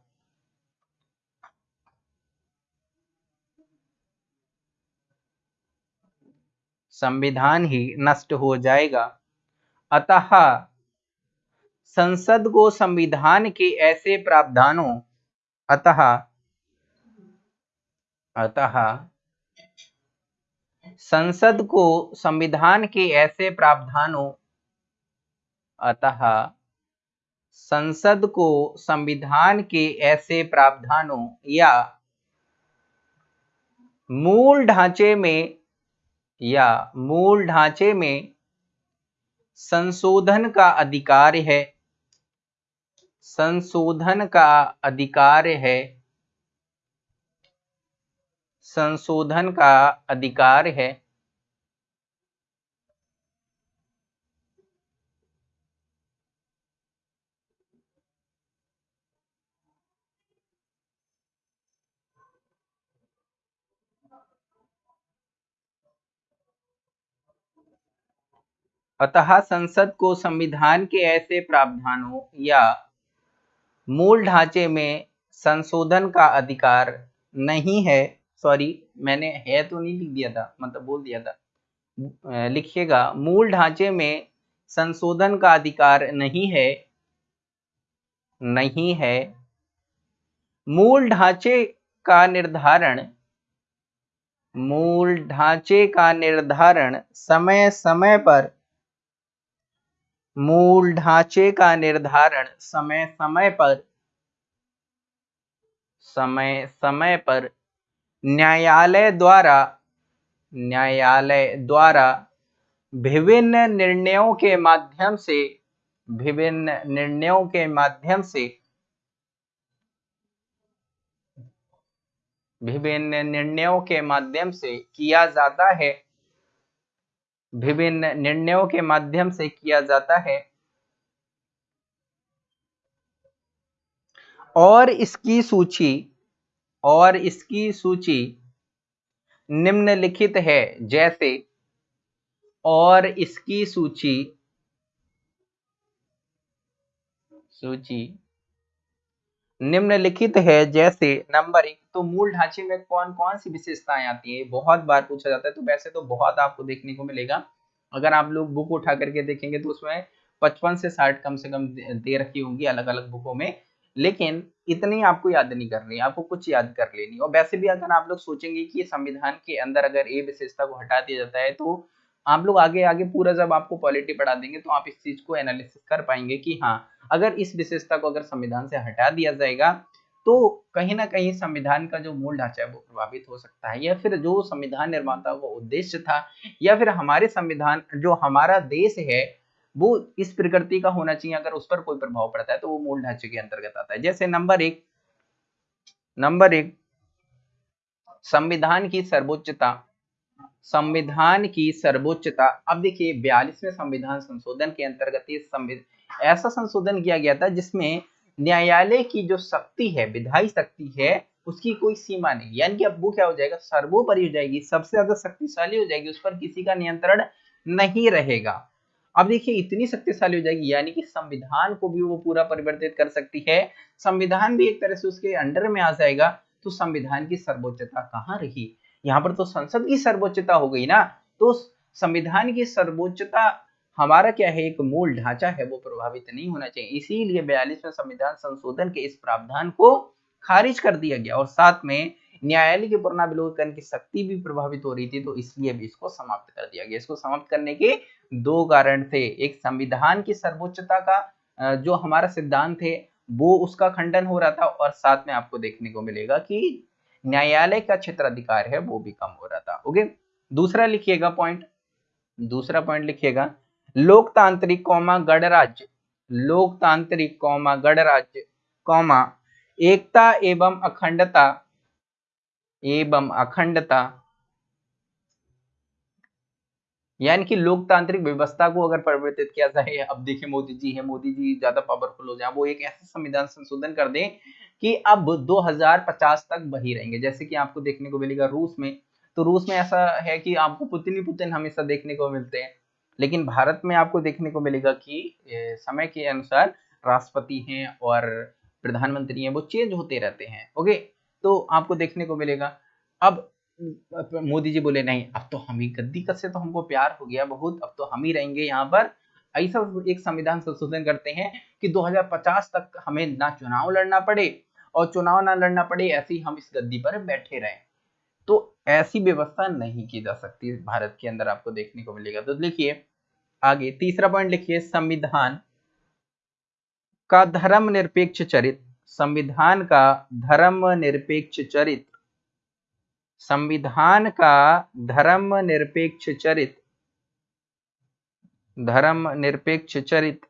संविधान ही नष्ट हो जाएगा। अतः संसद को संविधान के ऐसे प्रावधानों, अतः अतः संसद को संविधान के ऐसे प्रावधानों, अतः संसद को संविधान के ऐसे प्रावधानों या मूल ढांचे में, या मूल ढांचे में संशोधन का अधिकार है। संशोधन का अधिकार है। संशोधन का अधिकार है। अतः संसद को संविधान के ऐसे प्रावधानों या मूल ढांचे में संशोधन का अधिकार नहीं है। सॉरी, मैंने है तो नहीं लिख दिया था मतलब बोल दिया था। लिखिएगा, मूल ढांचे में संशोधन का अधिकार नहीं है नहीं है। मूल ढांचे का निर्धारण, मूल ढांचे का निर्धारण समय समय पर, मूल ढांचे का निर्धारण समय समय पर, समय समय पर न्यायालय द्वारा न्यायालय द्वारा विभिन्न निर्णयों के माध्यम से, विभिन्न निर्णयों के माध्यम से, विभिन्न निर्णयों के माध्यम से किया जाता है। विभिन्न निर्णयों के माध्यम से किया जाता है। और इसकी सूची और इसकी सूची निम्नलिखित है, जैसे, और इसकी सूची सूची निम्नलिखित है, जैसे, नंबर एक तो मूल ढांचे में कौन कौन सी विशेषताएँ आती है? बहुत बार पूछा जाता है तो वैसे तो बहुत आपको देखने को मिलेगा। अगर आप लोग बुक उठा करके देखेंगे तो उसमें पचपन से साठ कम से कम दे रखी होंगी अलग अलग बुकों में। लेकिन इतनी आपको याद नहीं करनी, आपको कुछ याद कर लेनी। और वैसे भी अगर आप लोग सोचेंगे कि संविधान के अंदर अगर ए विशेषता को हटा दिया जाता है तो आप लोग आगे आगे पूरा जब आपको पॉलिटी पढ़ा देंगे तो आप इस चीज़ को एनालिसिस कर पाएँगे कि हाँ अगर इस विशेषता को अगर संविधान से हटा दिया जाएगा तो कहीं ना कहीं संविधान का जो मूल ढांचा है, वो प्रभावित हो सकता है। या फिर जो संविधान निर्माता का उद्देश्य था, या फिर हमारे संविधान, जो हमारा देश है वो इस प्रकृति का होना चाहिए, अगर उस पर कोई प्रभाव पड़ता है तो वो मूल ढांचे के अंतर्गत आता है। जैसे नंबर एक नंबर एक, संविधान की सर्वोच्चता, संविधान की सर्वोच्चता, अब देखिए बयालीसवें संविधान संशोधन के अंतर्गत ऐसा संशोधन किया गया था जिसमें न्यायालय की जो शक्ति है, विधायी शक्ति है, उसकी कोई सीमा नहीं। यानी कि अब वो क्या हो जाएगा? सर्वोपरि हो जाएगी, सबसे ज़्यादा शक्तिशाली हो जाएगी, उस पर किसी का नियंत्रण नहीं रहेगा। अब देखिए, इतनी शक्तिशाली हो जाएगी, यानी कि संविधान को भी वो पूरा परिवर्तित कर सकती है। संविधान भी एक तरह से उसके अंडर में आ जाएगा तो संविधान की सर्वोच्चता कहाँ रही? यहाँ पर तो संसद की सर्वोच्चता हो गई ना। तो संविधान की सर्वोच्चता, हमारा क्या है, एक मूल ढांचा है, वो प्रभावित नहीं होना चाहिए। इसीलिए बयालीसवें संविधान संशोधन के इस प्रावधान को खारिज कर दिया गया और साथ में न्यायालय के पुनर्विलोकन की शक्ति भी प्रभावित हो रही थी तो इसलिए भी इसको समाप्त कर दिया गया। इसको समाप्त करने के दो कारण थे। एक संविधान की सर्वोच्चता का जो हमारा सिद्धांत है, वो उसका खंडन हो रहा था और साथ में आपको देखने को मिलेगा कि न्यायालय का क्षेत्र अधिकार है, वो भी कम हो रहा था। ओके? दूसरा लिखिएगा पॉइंट दूसरा पॉइंट लिखिएगा। लोकतांत्रिक कौमा गणराज्य। लोकतांत्रिक कौमा गणराज्य, कौमा एकता एवं अखंडता एवं अखंडता यानी कि लोकतांत्रिक व्यवस्था को अगर परिवर्तित किया जाए, अब देखिए मोदी जी है, मोदी जी ज़्यादा पावरफुल हो जाए, वो एक ऐसा संविधान संशोधन कर दें कि अब 2050 तक वही रहेंगे। जैसे कि आपको देखने को मिलेगा रूस में तो रूस में ऐसा है कि आपको पुतिन ही पुतिन हमेशा देखने को मिलते हैं। लेकिन भारत में आपको देखने को मिलेगा कि समय के अनुसार राष्ट्रपति हैं और प्रधानमंत्री हैं, वो चेंज होते रहते हैं ओके तो आपको देखने को मिलेगा। अब मोदी जी बोले, नहीं, अब तो हम ही, गद्दी कद से तो हमको प्यार हो गया बहुत, अब तो हम ही रहेंगे यहाँ पर। ऐसा एक संविधान संशोधन करते हैं कि 2050 तक हमें ना चुनाव लड़ना पड़े और चुनाव ना लड़ना पड़े, ऐसे ही हम इस गद्दी पर बैठे रहें। तो ऐसी व्यवस्था नहीं की जा सकती भारत के अंदर, आपको देखने को मिलेगा। तो लिखिए आगे तीसरा पॉइंट लिखिए, संविधान का धर्म निरपेक्ष चरित्र संविधान का धर्म निरपेक्ष चरित्र संविधान का धर्म निरपेक्ष चरित्र धर्म निरपेक्ष चरित्र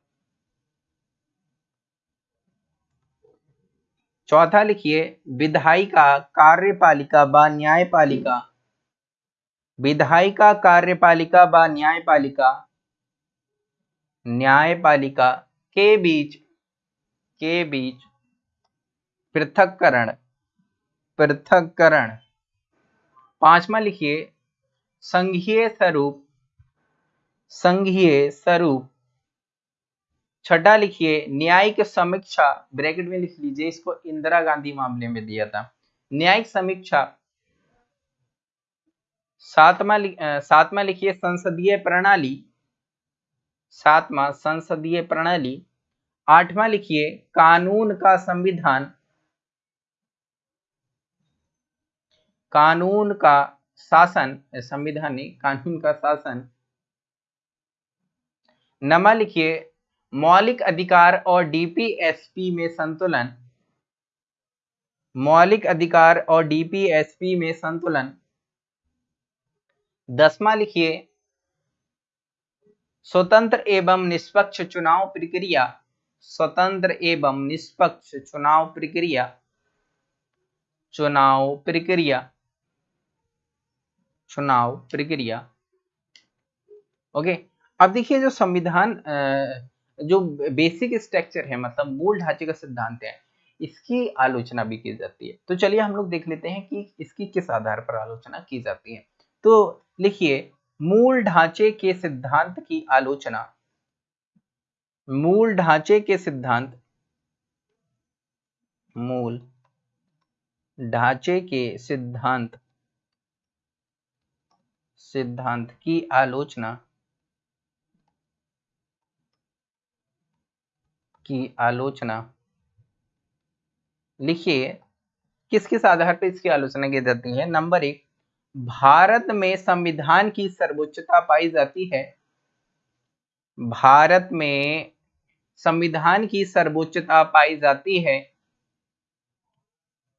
चौथा लिखिए विधायिका कार्यपालिका व न्यायपालिका। विधायिका कार्यपालिका व न्यायपालिका। न्यायपालिका के बीच के बीच पृथककरण पृथककरण। पांचवा लिखिए, संघीय स्वरूप संघीय स्वरूप। छठा लिखिए, न्यायिक समीक्षा, ब्रैकेट में लिख लीजिए, इसको इंदिरा गांधी मामले में दिया था। न्यायिक समीक्षा। सातवा सातवा लिखिए, संसदीय प्रणाली। सातवा, संसदीय प्रणाली। आठवां लिखिए, कानून का संविधान। कानून का शासन संविधान कानून का शासन। नमा लिखिए, मौलिक अधिकार और डीपीएसपी में संतुलन। मौलिक अधिकार और डीपीएसपी में संतुलन। दसवा लिखिए, स्वतंत्र एवं निष्पक्ष चुनाव प्रक्रिया। स्वतंत्र एवं निष्पक्ष चुनाव प्रक्रिया। चुनाव प्रक्रिया। चुनाव प्रक्रिया। ओके अब देखिए जो संविधान जो बेसिक स्ट्रक्चर है मतलब मूल ढांचे का सिद्धांत है, इसकी आलोचना भी की जाती है। तो चलिए हम लोग देख लेते हैं कि इसकी किस आधार पर आलोचना की जाती है। तो लिखिए, मूल ढांचे के सिद्धांत की आलोचना। मूल ढांचे के सिद्धांत। मूल ढांचे के सिद्धांत। सिद्धांत की आलोचना की आलोचना। लिखिए किस किस आधार पर इसकी आलोचना की जाती है? नंबर एक, भारत में संविधान की सर्वोच्चता पाई जाती है। भारत में संविधान की सर्वोच्चता पाई जाती है।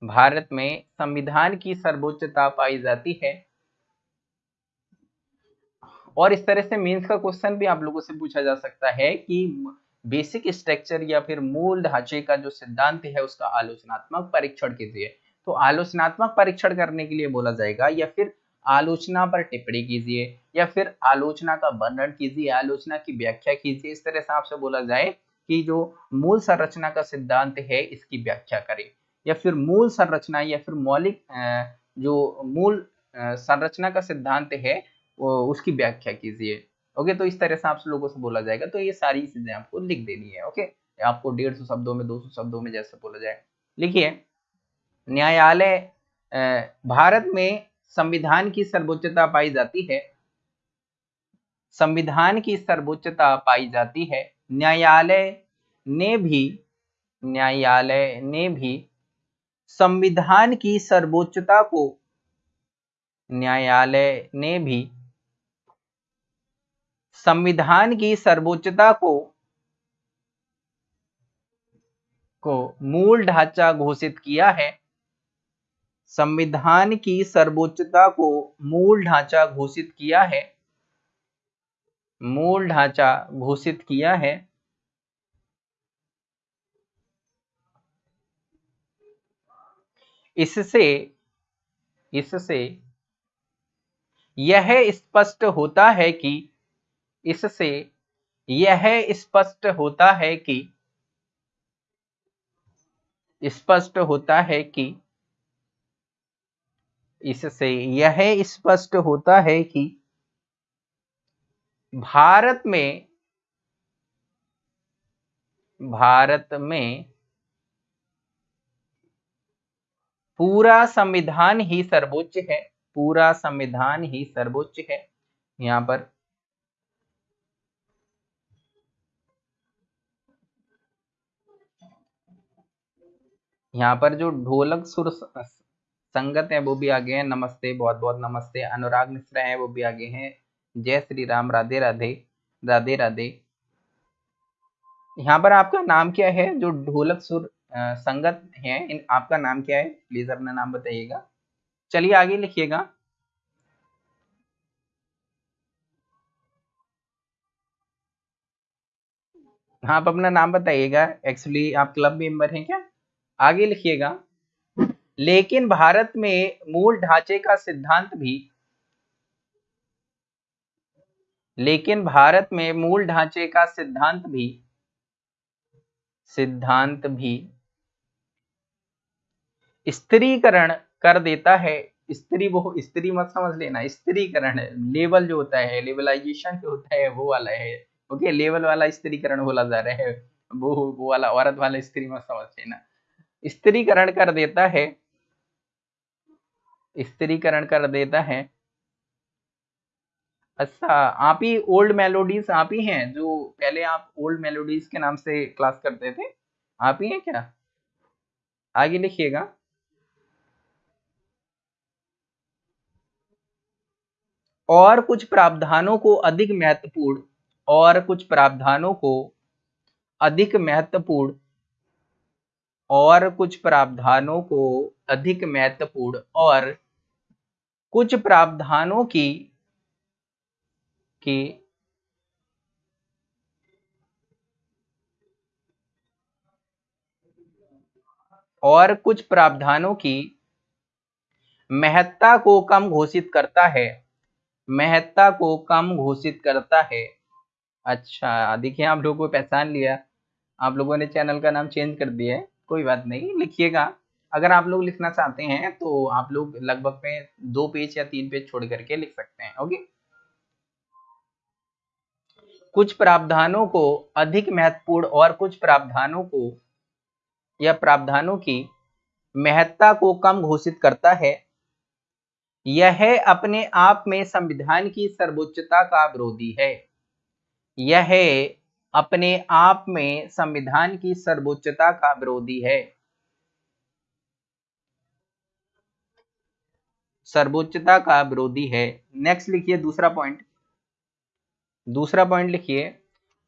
भारत में संविधान की सर्वोच्चता पाई जाती है। और इस तरह से मीन्स का क्वेश्चन भी आप लोगों से पूछा जा सकता है कि बेसिक स्ट्रक्चर या फिर मूल ढांचे का जो सिद्धांत है, उसका आलोचनात्मक परीक्षण कीजिए। तो आलोचनात्मक परीक्षण करने के लिए बोला जाएगा या फिर आलोचना पर टिप्पणी कीजिए या फिर आलोचना का वर्णन कीजिए, आलोचना की व्याख्या कीजिए। इस तरह से आपसे बोला जाए कि जो मूल संरचना का सिद्धांत है, इसकी व्याख्या करें। या फिर मूल संरचना या फिर मौलिक जो मूल संरचना का सिद्धांत है उसकी व्याख्या कीजिए ओके तो इस तरह से आप लोगों से बोला जाएगा तो ये सारी चीज़ें आपको लिख देनी है ओके आपको डेढ़ सौ शब्दों में, दो सौ शब्दों में जैसे बोला जाए। लिखिए, न्यायालय भारत में संविधान की सर्वोच्चता पाई जाती है। संविधान की सर्वोच्चता पाई जाती है। न्यायालय ने भी, न्यायालय ने भी संविधान की सर्वोच्चता को, न्यायालय ने भी संविधान की सर्वोच्चता को को मूल ढांचा घोषित किया है। संविधान की सर्वोच्चता को मूल ढांचा घोषित किया है। मूल ढांचा घोषित किया है। इससे इससे यह स्पष्ट होता है कि इससे यह स्पष्ट होता है कि, स्पष्ट होता है कि, इससे यह स्पष्ट होता है कि भारत में भारत में पूरा संविधान ही सर्वोच्च है, पूरा संविधान ही सर्वोच्च है। यहाँ पर यहाँ पर जो ढोलक सुर संगत है, वो भी आगे हैं। नमस्ते, बहुत बहुत नमस्ते। अनुराग मिश्रा है, वो भी आगे हैं। जय श्री राम, राधे राधे राधे राधे। यहाँ पर आपका नाम क्या है? जो ढोलक सुर संगत है, इन, आपका नाम क्या है? प्लीज़ अपना नाम बताइएगा। चलिए आगे लिखिएगा। हाँ आप अपना नाम बताइएगा। एक्चुअली आप क्लब मेंबर हैं क्या? आगे लिखिएगा, लेकिन भारत में मूल ढांचे का सिद्धांत भी, लेकिन भारत में मूल ढांचे का सिद्धांत भी सिद्धांत भी, स्त्रीकरण कर देता है। स्त्री वो, स्त्री मत समझ लेना, स्त्रीकरण लेवल जो होता है लेवलाइजेशन जो होता है, वो वाला है। ओके लेवल वाला स्त्रीकरण बोला जा रहा है, वो वो वाला, औरत वाला स्त्री मत समझ लेना। स्त्रीकरण कर देता है। स्त्रीकरण कर देता है। अच्छा आप ही ओल्ड मेलोडीज आप ही हैं जो पहले आप ओल्ड मेलोडीज के नाम से क्लास करते थे? आप ही हैं क्या? आगे लिखिएगा। और कुछ प्रावधानों को अधिक महत्वपूर्ण, और कुछ प्रावधानों को अधिक महत्वपूर्ण और कुछ प्रावधानों को अधिक महत्वपूर्ण और कुछ प्रावधानों की की और कुछ प्रावधानों की महत्ता को कम घोषित करता है। महत्ता को कम घोषित करता है। अच्छा देखिए आप लोगों को पहचान लिया। आप लोगों ने चैनल का नाम चेंज कर दिया है। कोई बात नहीं, लिखिएगा। अगर आप लोग लिखना चाहते हैं तो आप लोग लगभग में दो पेज या तीन पेज छोड़ करके लिख सकते हैं, ओके? कुछ प्रावधानों को अधिक महत्वपूर्ण और कुछ प्रावधानों को या प्रावधानों की महत्ता को कम घोषित करता है। यह अपने आप में संविधान की सर्वोच्चता का विरोधी है। यह अपने आप में संविधान की सर्वोच्चता का विरोधी है। सर्वोच्चता का विरोधी है। नेक्स्ट लिखिए दूसरा पॉइंट दूसरा पॉइंट लिखिए।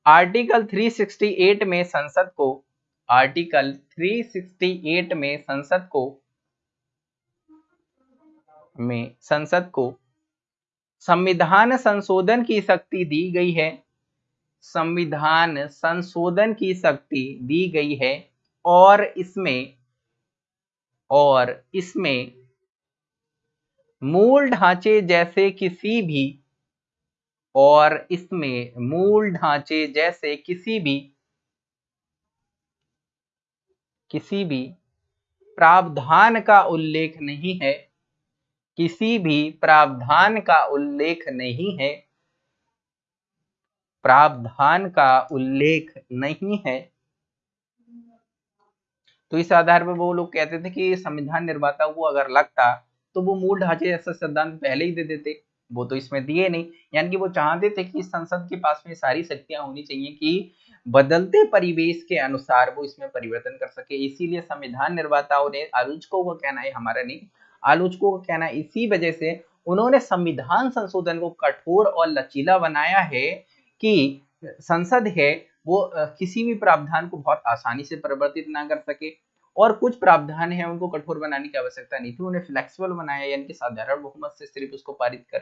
आर्टिकल 368 में संसद को आर्टिकल 368 में संसद को, में संसद को संविधान संशोधन की शक्ति दी गई है। संविधान संशोधन की शक्ति दी गई है और इसमें और इसमें मूल ढांचे जैसे किसी भी, और इसमें मूल ढांचे जैसे किसी भी किसी भी प्रावधान का उल्लेख नहीं है, किसी भी प्रावधान का उल्लेख नहीं है। प्रावधान का उल्लेख नहीं है। तो इस आधार पर वो लोग कहते थे कि संविधान निर्माता को अगर लगता तो वो मूल ढांचे जैसा सिद्धांत पहले ही दे देते। वो तो इसमें दिए नहीं। यानी कि वो चाहते थे कि संसद के पास में सारी शक्तियाँ होनी चाहिए कि बदलते परिवेश के अनुसार वो इसमें परिवर्तन कर सके। इसीलिए संविधान निर्माताओं ने आलोचकों का कहना है, हमारा नहीं, आलोचकों का कहना इसी वजह से उन्होंने संविधान संशोधन को कठोर और लचीला बनाया है। कि संसद है, वो किसी भी प्रावधान को बहुत आसानी से परिवर्तित ना कर सके और कुछ प्रावधान है, उनको कठोर बनाने की आवश्यकता नहीं थी। उन्हें फ्लेक्सिबल बनाया यानी कि साधारण बहुमत से सिर्फ़ उसको पारित कर,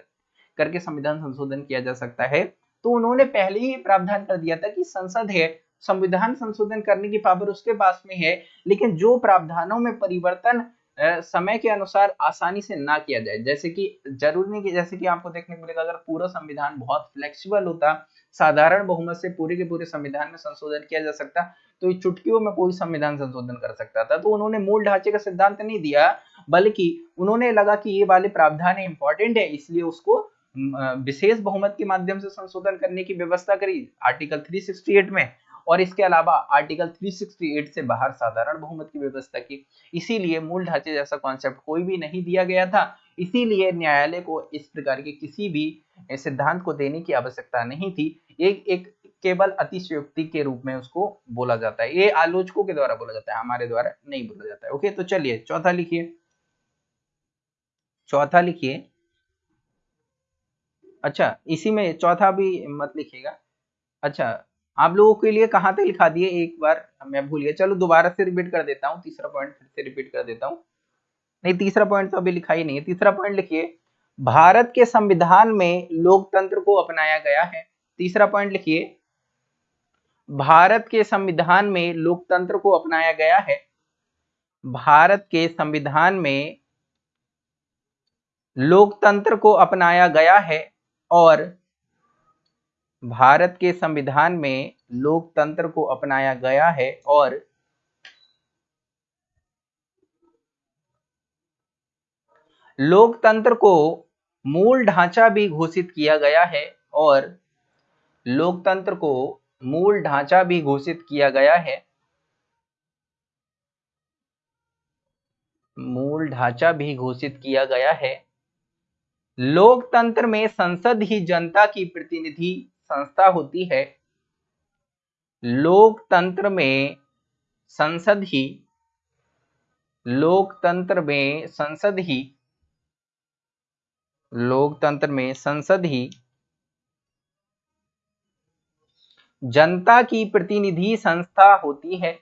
करके संविधान संशोधन किया जा सकता है। तो उन्होंने पहले ही प्रावधान कर दिया था कि संसद है, संविधान संशोधन करने की पावर उसके पास में है, लेकिन जो प्रावधानों में परिवर्तन समय के अनुसार आसानी से ना किया जाए, जैसे कि ज़रूरी नहीं कि, जैसे कि आपको देखने को मिलेगा, अगर पूरा संविधान बहुत फ्लेक्सिबल होता साधारण बहुमत से पूरे के पूरे संविधान में संशोधन किया जा सकता तो चुटकियों में कोई संविधान संशोधन कर सकता था। तो उन्होंने मूल ढांचे का सिद्धांत नहीं दिया, बल्कि उन्होंने लगा कि ये वाले प्रावधान इंपॉर्टेंट है, इसलिए उसको विशेष बहुमत के माध्यम से संशोधन करने की व्यवस्था करी। आर्टिकल 368 में। और इसके अलावा आर्टिकल 368 से बाहर साधारण बहुमत की व्यवस्था की। इसीलिए मूल ढांचे जैसा कॉन्सेप्ट कोई भी नहीं दिया गया था। इसीलिए न्यायालय को इस प्रकार के किसी भी सिद्धांत को देने की आवश्यकता नहीं थी। एक एक केवल अतिशयोक्ति के रूप में उसको बोला जाता है। ये आलोचकों के द्वारा बोला जाता है, हमारे द्वारा नहीं बोला जाता है। ओके तो चलिए, चौथा लिखिए। चौथा लिखिए। अच्छा इसी में चौथा भी मत लिखिएगा। अच्छा आप लोगों के लिए कहाँ तक लिखा दिए? एक बार मैं भूल गया। चलो, दोबारा से रिपीट कर देता हूँ, तीसरा पॉइंट फिर से रिपीट कर देता हूँ। नहीं, तीसरा पॉइंट तो अभी लिखा ही नहीं है। तीसरा पॉइंट लिखिए। भारत के संविधान में लोकतंत्र को अपनाया गया है। तीसरा पॉइंट लिखिए। भारत के संविधान में लोकतंत्र को अपनाया गया है। भारत के संविधान में लोकतंत्र को अपनाया गया है और भारत के संविधान में लोकतंत्र को अपनाया गया है और लोकतंत्र को मूल ढांचा भी घोषित किया गया है और लोकतंत्र को मूल ढांचा भी घोषित किया गया है। मूल ढांचा भी घोषित किया गया है। लोकतंत्र में संसद ही जनता की प्रतिनिधि संस्था होती है। लोकतंत्र में संसद ही, लोकतंत्र में संसद ही लोकतंत्र में संसद ही जनता की प्रतिनिधि संस्था होती है।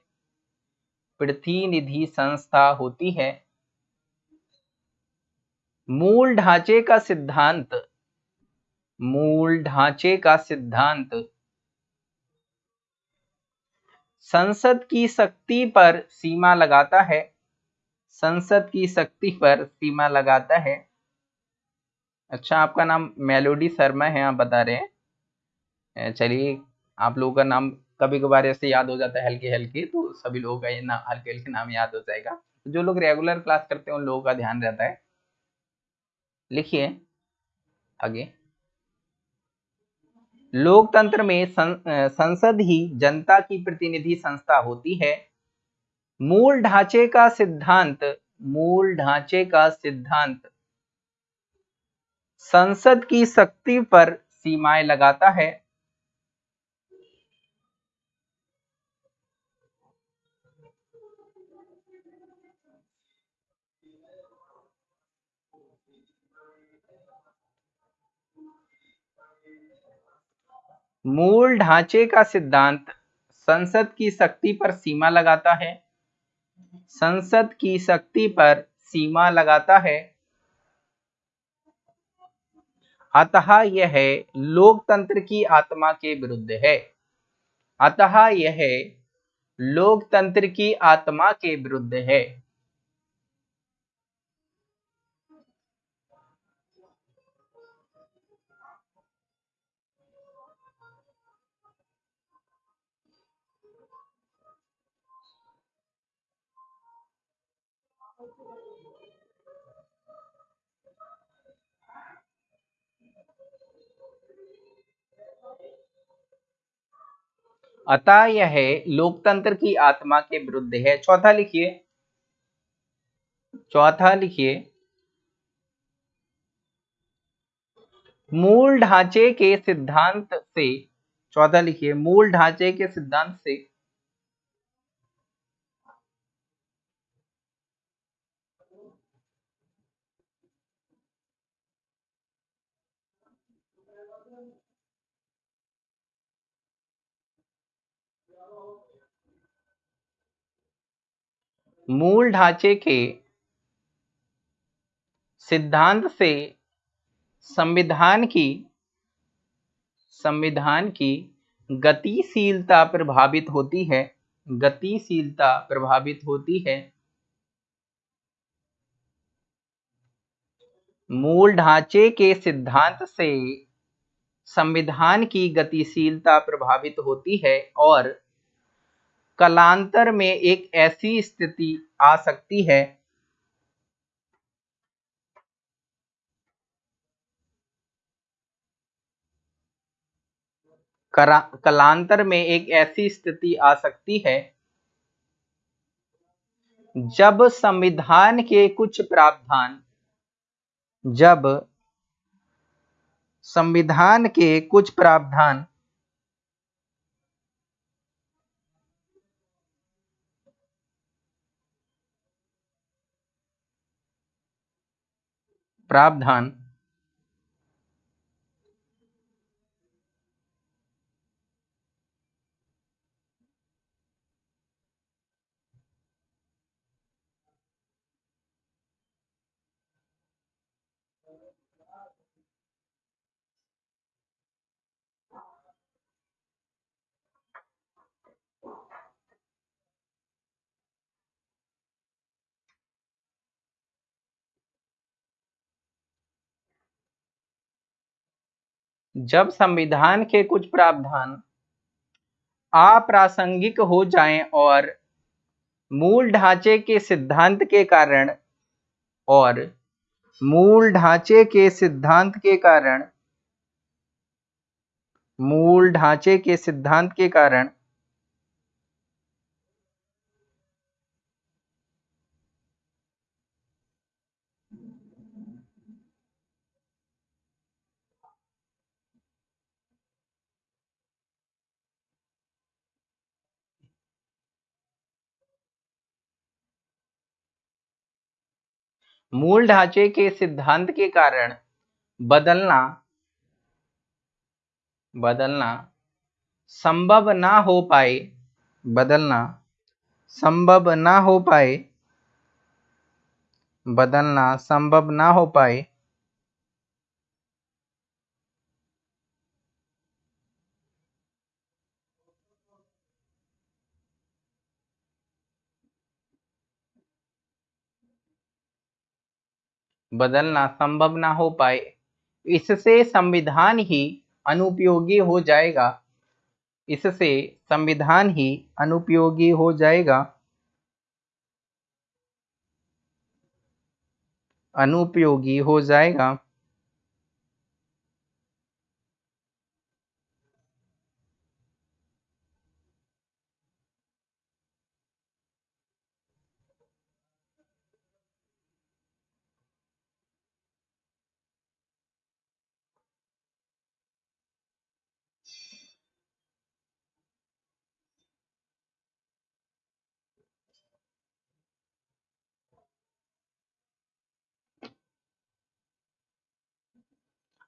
प्रतिनिधि संस्था होती है। मूल ढांचे का सिद्धांत, मूल ढांचे का सिद्धांत। संसद की शक्ति पर सीमा लगाता है। संसद की शक्ति पर सीमा लगाता है। अच्छा आपका नाम मेलोडी शर्मा है आप बता रहे हैं। चलिए आप लोगों का नाम कभी कभार ऐसे याद हो जाता है हल्के हल्के तो सभी लोगों का ये नाम हल्के हल्के नाम याद हो जाएगा। जो लोग रेगुलर क्लास करते हैं उन लोगों का ध्यान रहता है। लिखिए आगे। लोकतंत्र में सं, संसद ही जनता की प्रतिनिधि संस्था होती है। मूल ढांचे का सिद्धांत मूल ढांचे का सिद्धांत। संसद की शक्ति पर सीमाएँ लगाता है। मूल ढांचे का सिद्धांत संसद की शक्ति पर सीमा लगाता है। संसद की शक्ति पर सीमा लगाता है। अतः यह लोकतंत्र की आत्मा के विरुद्ध है। अतः यह लोकतंत्र की आत्मा के विरुद्ध है। अतः यह लोकतंत्र की आत्मा के विरुद्ध है। चौथा लिखिए। चौथा लिखिए। मूल ढांचे के सिद्धांत से, चौथा लिखिए। मूल ढांचे के सिद्धांत से मूल ढांचे के सिद्धांत से संविधान की संविधान की गतिशीलता प्रभावित होती है, गतिशीलता प्रभावित होती है। मूल ढांचे के सिद्धांत से संविधान की गतिशीलता प्रभावित होती है और कलांतर में एक ऐसी स्थिति आ सकती है। कलांतर में एक ऐसी स्थिति आ सकती है। जब संविधान के कुछ प्रावधान, जब संविधान के कुछ प्रावधान प्रावधान जब संविधान के कुछ प्रावधान अप्रासंगिक हो जाएँ और मूल ढांचे के सिद्धांत के कारण और मूल ढांचे के सिद्धांत के कारण, मूल ढांचे के सिद्धांत के कारण मूल ढांचे के सिद्धांत के कारण बदलना बदलना संभव ना हो पाए, बदलना संभव ना हो पाए, बदलना संभव ना हो पाए बदलना संभव ना हो पाए। इससे संविधान ही अनुपयोगी हो जाएगा। इससे संविधान ही अनुपयोगी हो जाएगा। अनुपयोगी हो जाएगा।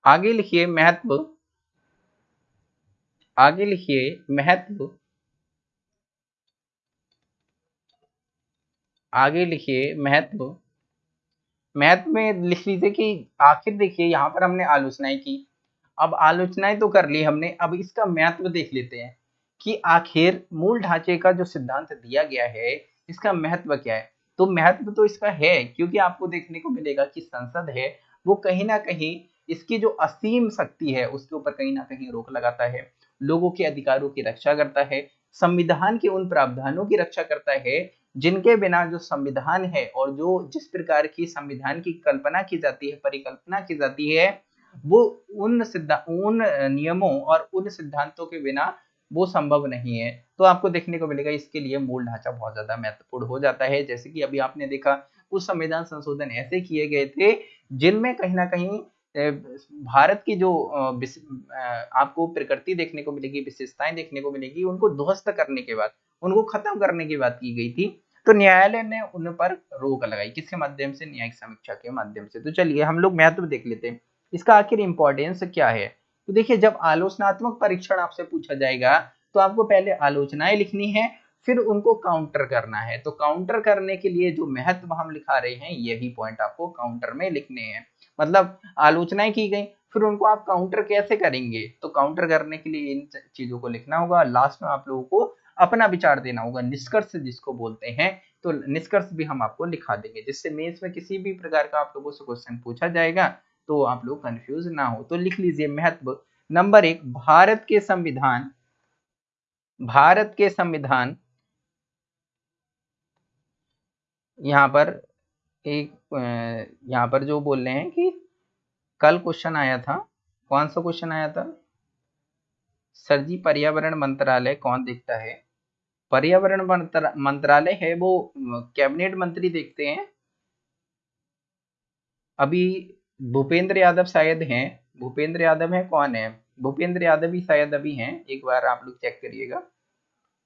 आगे लिखिए महत्व। आगे लिखिए महत्व। आगे लिखिए महत्व। महत्व में लिख लीजिए कि आखिर देखिए, यहाँ पर हमने आलोचनाएँ की। अब आलोचनाएँ तो कर ली हमने, अब इसका महत्व देख लेते हैं कि आखिर मूल ढांचे का जो सिद्धांत दिया गया है, इसका महत्व क्या है? तो महत्व तो इसका है, क्योंकि आपको देखने को मिलेगा कि संसद है, वो कहीं ना कहीं इसकी जो असीम शक्ति है, उसके ऊपर कहीं ना कहीं रोक लगाता है, लोगों के अधिकारों की रक्षा करता है, संविधान के उन प्रावधानों की रक्षा करता है, जिनके बिना जो संविधान है और जो जिस प्रकार की संविधान की कल्पना की जाती है, परिकल्पना की जाती है, वो उन सिद्धांत उन नियमों और उन सिद्धांतों के बिना वो संभव नहीं है। तो आपको देखने को मिलेगा, इसके लिए मूल ढांचा बहुत ज़्यादा महत्वपूर्ण हो जाता है। जैसे कि अभी आपने देखा, कुछ संविधान संशोधन ऐसे किए गए थे, जिनमें कहीं ना कहीं भारत की जो आपको प्रकृति देखने को मिलेगी, विशेषताएँ देखने को मिलेगी, उनको ध्वस्त करने के बाद, उनको खत्म करने की बात की गई थी तो न्यायालय ने उन पर रोक लगाई। किसके माध्यम से? न्यायिक समीक्षा के माध्यम से। तो चलिए, हम लोग महत्व देख लेते हैं। इसका आखिर इंपॉर्टेंस क्या है? तो देखिए, जब आलोचनात्मक परीक्षण आपसे पूछा जाएगा तो आपको पहले आलोचनाएँ लिखनी है, फिर उनको काउंटर करना है। तो काउंटर करने के लिए जो महत्व हम लिखा रहे हैं, यही पॉइंट आपको काउंटर में लिखने हैं। मतलब आलोचनाएँ की गई, फिर उनको आप काउंटर कैसे करेंगे? तो काउंटर करने के लिए इन चीज़ों को लिखना होगा लास्ट में आप लोगों को अपना विचार देना होगा, निष्कर्ष जिसको बोलते हैं तो निष्कर्ष भी हम आपको लिखा देंगे, जिससे मेंस में किसी भी प्रकार का आप लोगों से क्वेश्चन पूछा जाएगा तो आप लोग कंफ्यूज ना हो। तो लिख लीजिए महत्व। नंबर एक, भारत के संविधान, भारत के संविधान, यहाँ पर एक यहाँ पर जो बोल रहे हैं कि कल क्वेश्चन आया था। कौन सा क्वेश्चन आया था? सर जी, पर्यावरण मंत्रालय कौन देखता है? पर्यावरण मंत्रालय है वो कैबिनेट मंत्री देखते हैं। अभी भूपेंद्र यादव शायद हैं। भूपेंद्र यादव है कौन है? भूपेंद्र यादव ही शायद अभी हैं। एक बार आप लोग चेक करिएगा।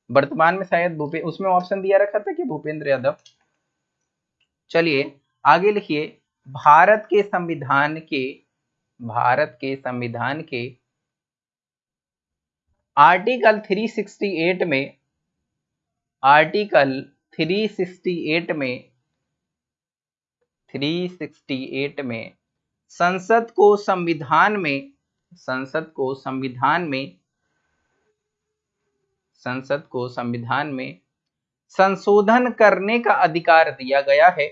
वर्तमान में शायद भूपे, उसमें ऑप्शन दिया रखा था कि भूपेंद्र यादव? चलिए आगे लिखिए, भारत के संविधान के, भारत के संविधान के आर्टिकल 368 में, आर्टिकल 368 में 368 में संसद को संविधान में, संसद को संविधान में, संसद को संविधान में संशोधन करने का अधिकार दिया गया है।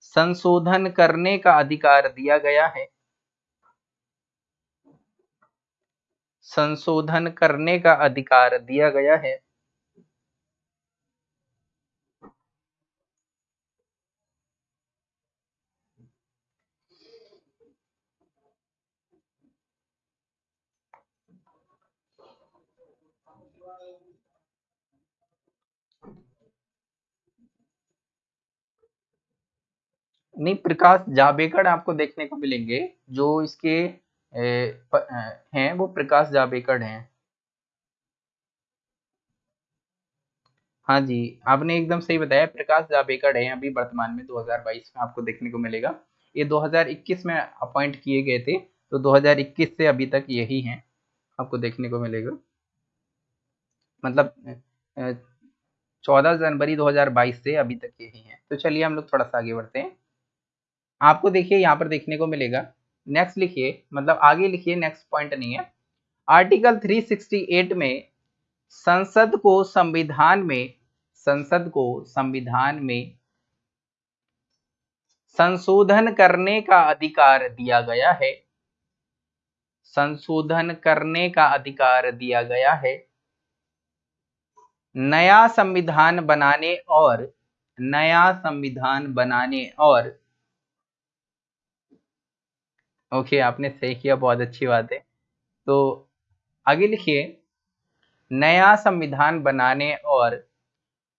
संशोधन करने का अधिकार दिया गया है। संशोधन करने का अधिकार दिया गया है। नहीं, प्रकाश जावेकर आपको देखने को मिलेंगे, जो इसके हैं, वो प्रकाश जावेकर हैं। हाँ जी, आपने एकदम सही बताया, प्रकाश जावेकर है अभी वर्तमान में 2022 में आपको देखने को मिलेगा। ये 2021 में अपॉइंट किए गए थे तो 2021 से अभी तक यही हैं, आपको देखने को मिलेगा। मतलब चौदह जनवरी 2022 से अभी तक यही है। तो चलिए हम लोग थोड़ा सा आगे बढ़ते हैं। आपको देखिए यहाँ पर देखने को मिलेगा। नेक्स्ट लिखिए मतलब आगे लिखिए नेक्स्ट पॉइंट नहीं है। आर्टिकल 368 में संसद को संविधान में, संसद को संविधान में संशोधन करने का अधिकार दिया गया है। संशोधन करने का अधिकार दिया गया है। नया संविधान बनाने और, नया संविधान बनाने और ओके आपने सही किया, बहुत अच्छी बात है। तो आगे लिखिए, नया संविधान बनाने और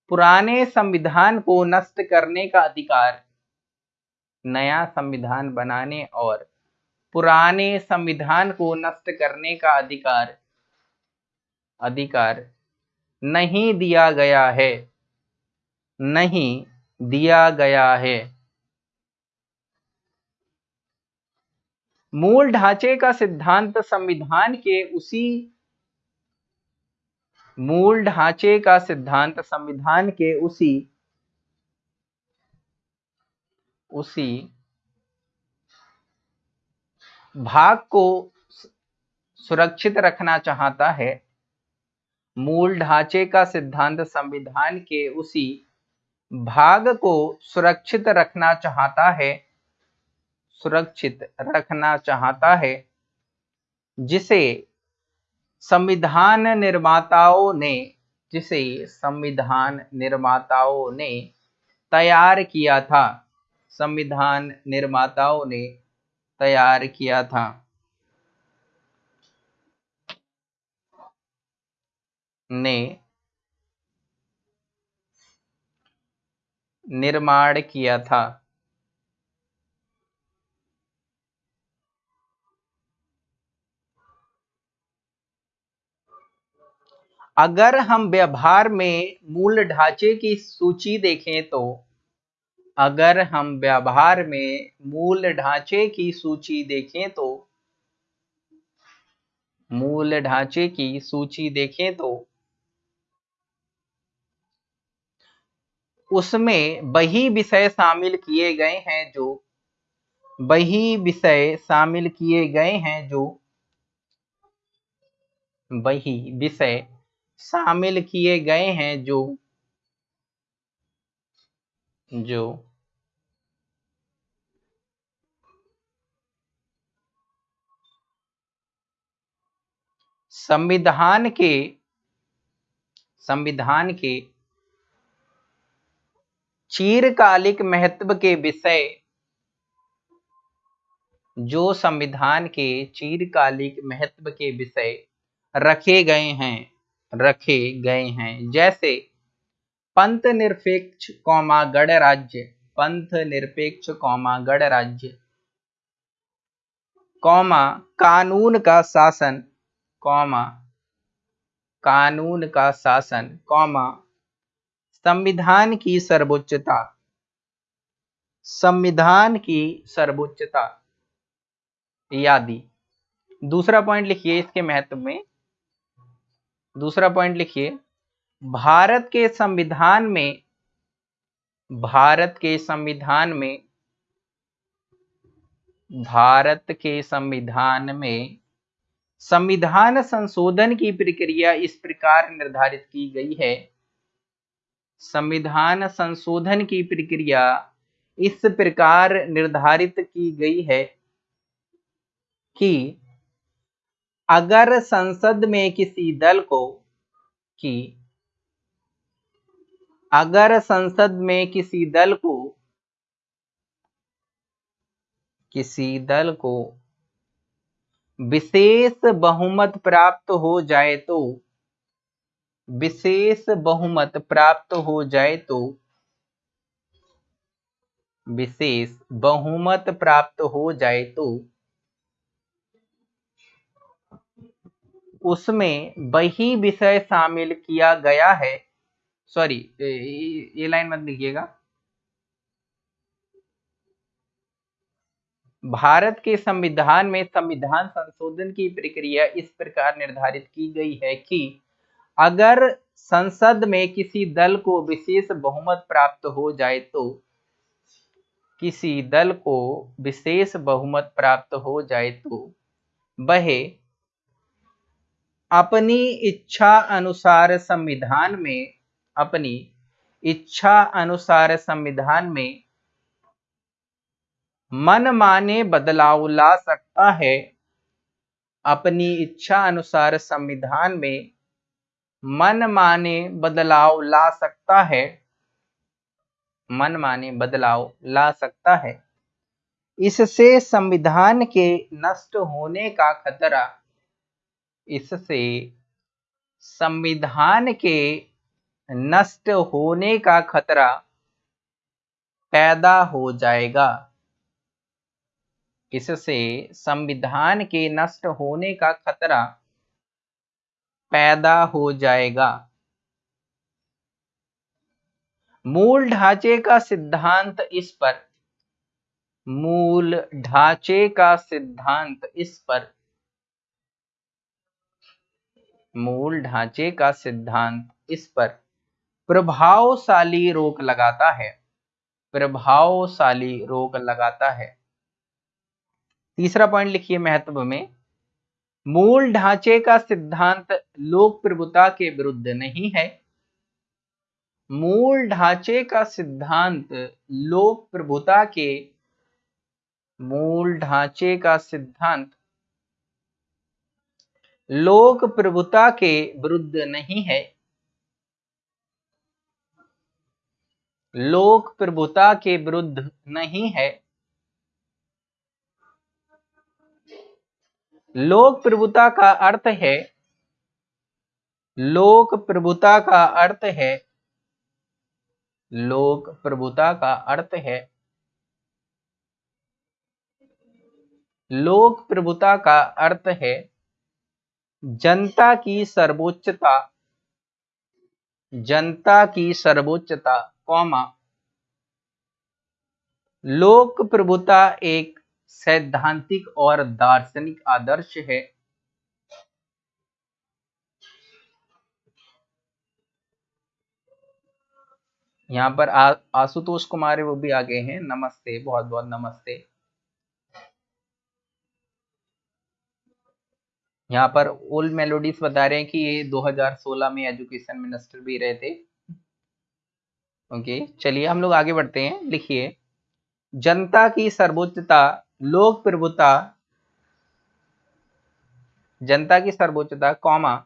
पुराने संविधान को नष्ट करने का अधिकार। नया संविधान बनाने और पुराने संविधान को नष्ट करने का अधिकार। अधिकार नहीं दिया गया है। नहीं दिया गया है। मूल ढांचे का सिद्धांत संविधान के उसी मूल ढांचे का सिद्धांत संविधान के उसी उसी भाग को सुरक्षित रखना चाहता है। मूल ढांचे का सिद्धांत संविधान के उसी भाग को सुरक्षित रखना चाहता है। सुरक्षित रखना चाहता है, जिसे संविधान निर्माताओं ने, जिसे संविधान निर्माताओं ने तैयार किया था। संविधान निर्माताओं ने तैयार किया था। ने निर्माण किया था। अगर हम व्यवहार में मूल ढांचे की सूची देखें तो अगर हम व्यवहार में मूल ढांचे की सूची देखें तो मूल ढांचे की सूची देखें तो उसमें वही विषय शामिल किए गए हैं जो, वही विषय शामिल किए गए हैं जो, वही विषय शामिल किए गए हैं जो जो संविधान के संविधान के चीरकालिक महत्व के विषय, जो संविधान के चीरकालिक महत्व के विषय रखे गए हैं। रखे गए हैं। जैसे, पंथ निरपेक्ष कौमा गणराज्य पंथ निरपेक्ष कौमा गणराज्य कौमा कानून का शासन, कौमा कानून का शासन, कौमा संविधान की सर्वोच्चता, संविधान की सर्वोच्चता यादी। दूसरा पॉइंट लिखिए इसके महत्व में। दूसरा पॉइंट लिखिए। भारत के संविधान में, भारत के संविधान में, भारत के संविधान में संविधान संशोधन की प्रक्रिया इस प्रकार निर्धारित की गई है। संविधान संशोधन की प्रक्रिया इस प्रकार निर्धारित की गई है कि अगर संसद में किसी दल को कि अगर संसद में किसी दल को किसी दल को विशेष बहुमत प्राप्त हो जाए तो विशेष बहुमत प्राप्त हो जाए तो विशेष बहुमत प्राप्त हो जाए तो उसमें वही विषय शामिल किया गया है। सॉरी ये लाइन मत लिखिएगा। भारत के संविधान में संविधान संशोधन की प्रक्रिया इस प्रकार निर्धारित की गई है कि अगर संसद में किसी दल को विशेष बहुमत प्राप्त हो जाए तो किसी दल को विशेष बहुमत प्राप्त हो जाए तो वह अपनी इच्छा अनुसार संविधान में, अपनी इच्छा अनुसार संविधान में मन माने बदलाव ला सकता है। अपनी इच्छा अनुसार संविधान में मन माने बदलाव ला सकता है। मन माने बदलाव ला सकता है। इससे संविधान के नष्ट होने का खतरा इससे संविधान के नष्ट होने का खतरा पैदा हो जाएगा। इससे संविधान के नष्ट होने का खतरा पैदा हो जाएगा। मूल ढांचे का सिद्धांत इस पर। मूल ढांचे का सिद्धांत इस पर। मूल ढांचे का सिद्धांत इस पर। प्रभावशाली रोक लगाता है। प्रभावशाली रोक लगाता है। तीसरा पॉइंट लिखिए महत्व में। मूल ढांचे का सिद्धांत लोक प्रभुता के विरुद्ध नहीं है। मूल ढांचे का सिद्धांत लोक प्रभुता के। मूल ढांचे का सिद्धांत लोक प्रभुता के विरुद्ध नहीं है। लोक प्रभुता के विरुद्ध नहीं है। लोक प्रभुता का अर्थ है, लोक प्रभुता का अर्थ है, लोक प्रभुता का अर्थ है। लोक प्रभुता का अर्थ है जनता की सर्वोच्चता, जनता की सर्वोच्चता, कौमा। लोक प्रभुता एक सैद्धांतिक और दार्शनिक आदर्श है। यहाँ पर आशुतोष कुमार वो भी आ गए हैं। नमस्ते बहुत बहुत नमस्ते। यहाँ पर ओल्ड मेलोडीज बता रहे हैं कि ये 2016 में एजुकेशन मिनिस्टर भी रहे थे। ओके चलिए हम लोग आगे बढ़ते हैं। लिखिए, जनता की सर्वोच्चता, लोक प्रभुता, जनता की सर्वोच्चता, कौमा,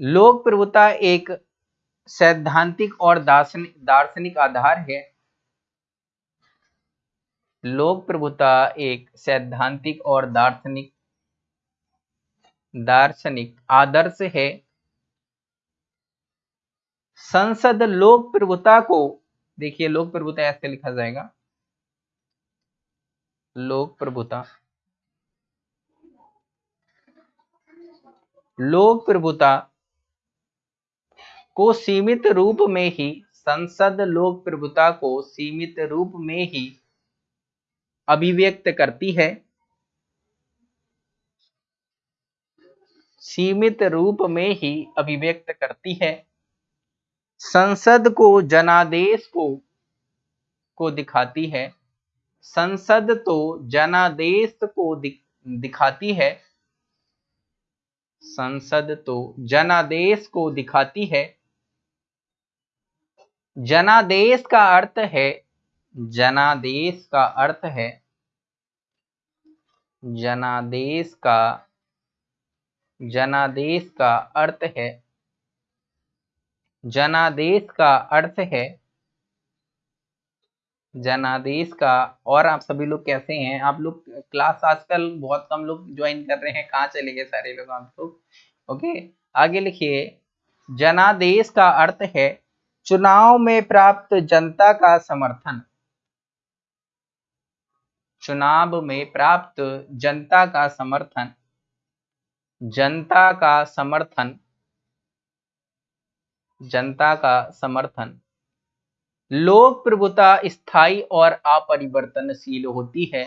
लोक प्रभुता एक सैद्धांतिक और दार्शनिक दार्शनिक आधार है। लोक प्रभुता एक सैद्धांतिक और दार्शनिक दार्शनिक आदर्श है। संसद लोक प्रभुता को, देखिए लोक प्रभुता ऐसे लिखा जाएगा। लोक प्रभुता। लोक प्रभुता को सीमित रूप में ही, संसद लोक प्रभुता को सीमित रूप में ही अभिव्यक्त करती है। सीमित रूप में ही अभिव्यक्त करती है। संसद को, जनादेश को को दिखाती है। संसद तो जनादेश को दिखाती है। संसद तो जनादेश को दिखाती है। जनादेश का अर्थ है, जनादेश का अर्थ है। जनादेश का जनादेश का अर्थ है। जनादेश का अर्थ है। जनादेश का, और आप सभी लोग कैसे हैं? आप लोग क्लास आजकल बहुत कम लोग ज्वाइन कर रहे हैं। कहाँ चले गए सारे लोग आप लोग? ओके आगे लिखिए। जनादेश का अर्थ है चुनाव में प्राप्त जनता का समर्थन। चुनाव में प्राप्त जनता का समर्थन। जनता का समर्थन, जनता का समर्थन। लोक प्रभुता स्थायी और अपरिवर्तनशील होती है।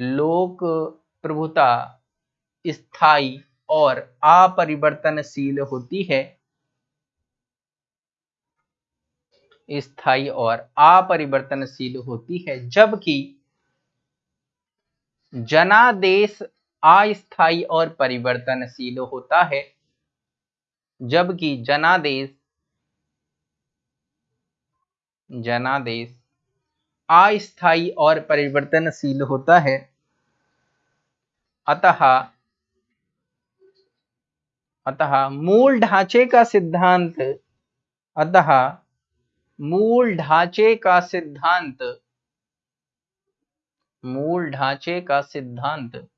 लोक प्रभुता स्थायी और अपरिवर्तनशील होती है। स्थायी और अपरिवर्तनशील होती है, जबकि जनादेश अस्थायी और परिवर्तनशील होता है। जबकि जनादेश जनादेश अस्थाई और परिवर्तनशील होता है। अतः अतः मूल ढांचे का सिद्धांत, अतः मूल ढांचे का सिद्धांत, मूल ढांचे का सिद्धांत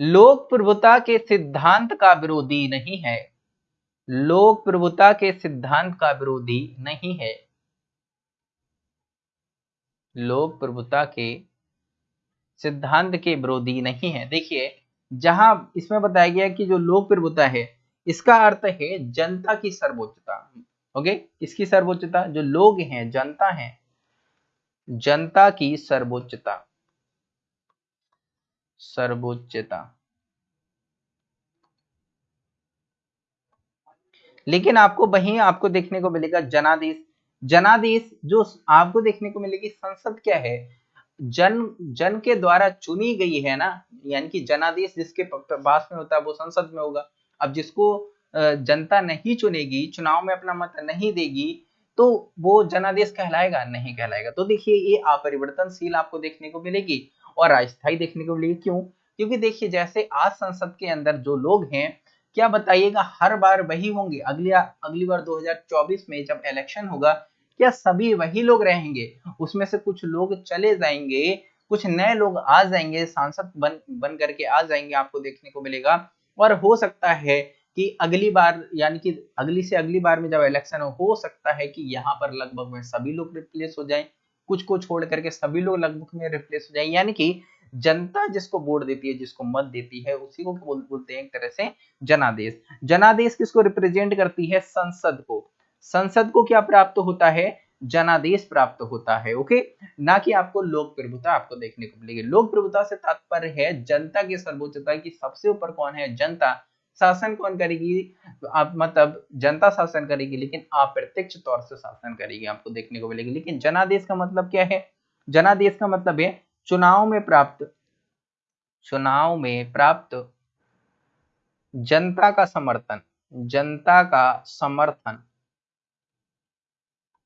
लोक प्रभुता के सिद्धांत का विरोधी नहीं है। लोक प्रभुता के सिद्धांत का विरोधी नहीं है। लोक प्रभुता के सिद्धांत के विरोधी नहीं है। देखिए, जहाँ इसमें बताया गया कि जो लोक प्रभुता है, इसका अर्थ है जनता की सर्वोच्चता। ओके? इसकी सर्वोच्चता? जो लोग हैं, जनता है। जनता की सर्वोच्चता। सर्वोच्चता। लेकिन आपको वही आपको देखने को मिलेगा जनादेश। जनादेश जो आपको देखने को मिलेगी, संसद क्या है? जन जन के द्वारा चुनी गई है ना, यानी कि जनादेश जिसके पास में होता है, वो संसद में होगा। अब जिसको जनता नहीं चुनेगी, चुनाव में अपना मत नहीं देगी तो वो जनादेश कहलाएगा, नहीं कहलाएगा। तो देखिए, ये अपरिवर्तनशील आपको देखने को मिलेगी। और अस्थायी देखने को मिलेगी क्यों? क्योंकि देखिए जैसे आज संसद के अंदर जो लोग हैं क्या बताइएगा हर बार वही होंगे। अगली अगली बार 2024 में जब इलेक्शन होगा क्या सभी वही लोग रहेंगे? उसमें से कुछ लोग चले जाएँगे कुछ नए लोग आ जाएँगे सांसद बन बन करके आ जाएँगे आपको देखने को मिलेगा। और हो सकता है कि अगली बार यानी कि अगली से अगली बार में जब इलेक्शन हो, हो सकता है कि यहाँ पर लगभग सभी लोग रिप्लेस हो जाएँ। कुछ को छोड़ करके सभी लोग लगभग में रिप्लेस हो जाए। यानी कि जनता जिसको वोट देती है जिसको मत देती है उसी को बोल, बोलते हैं एक तरह से जनादेश। जनादेश किसको रिप्रेजेंट करती है? संसद को। संसद को क्या प्राप्त होता है? जनादेश प्राप्त होता है ओके? ना कि आपको लोक प्रभुता आपको देखने को मिलेगी। लोक प्रभुता से तात्पर्य है जनता की सर्वोच्चता की सबसे ऊपर कौन है? जनता। शासन कौन करेगी? आप मतलब जनता शासन करेगी, लेकिन अप्रत्यक्ष तौर से शासन करेगी, आपको देखने को मिलेगी। लेकिन जनादेश का मतलब क्या है? जनादेश का मतलब है चुनाव में प्राप्त, चुनाव में प्राप्त जनता का समर्थन, जनता का समर्थन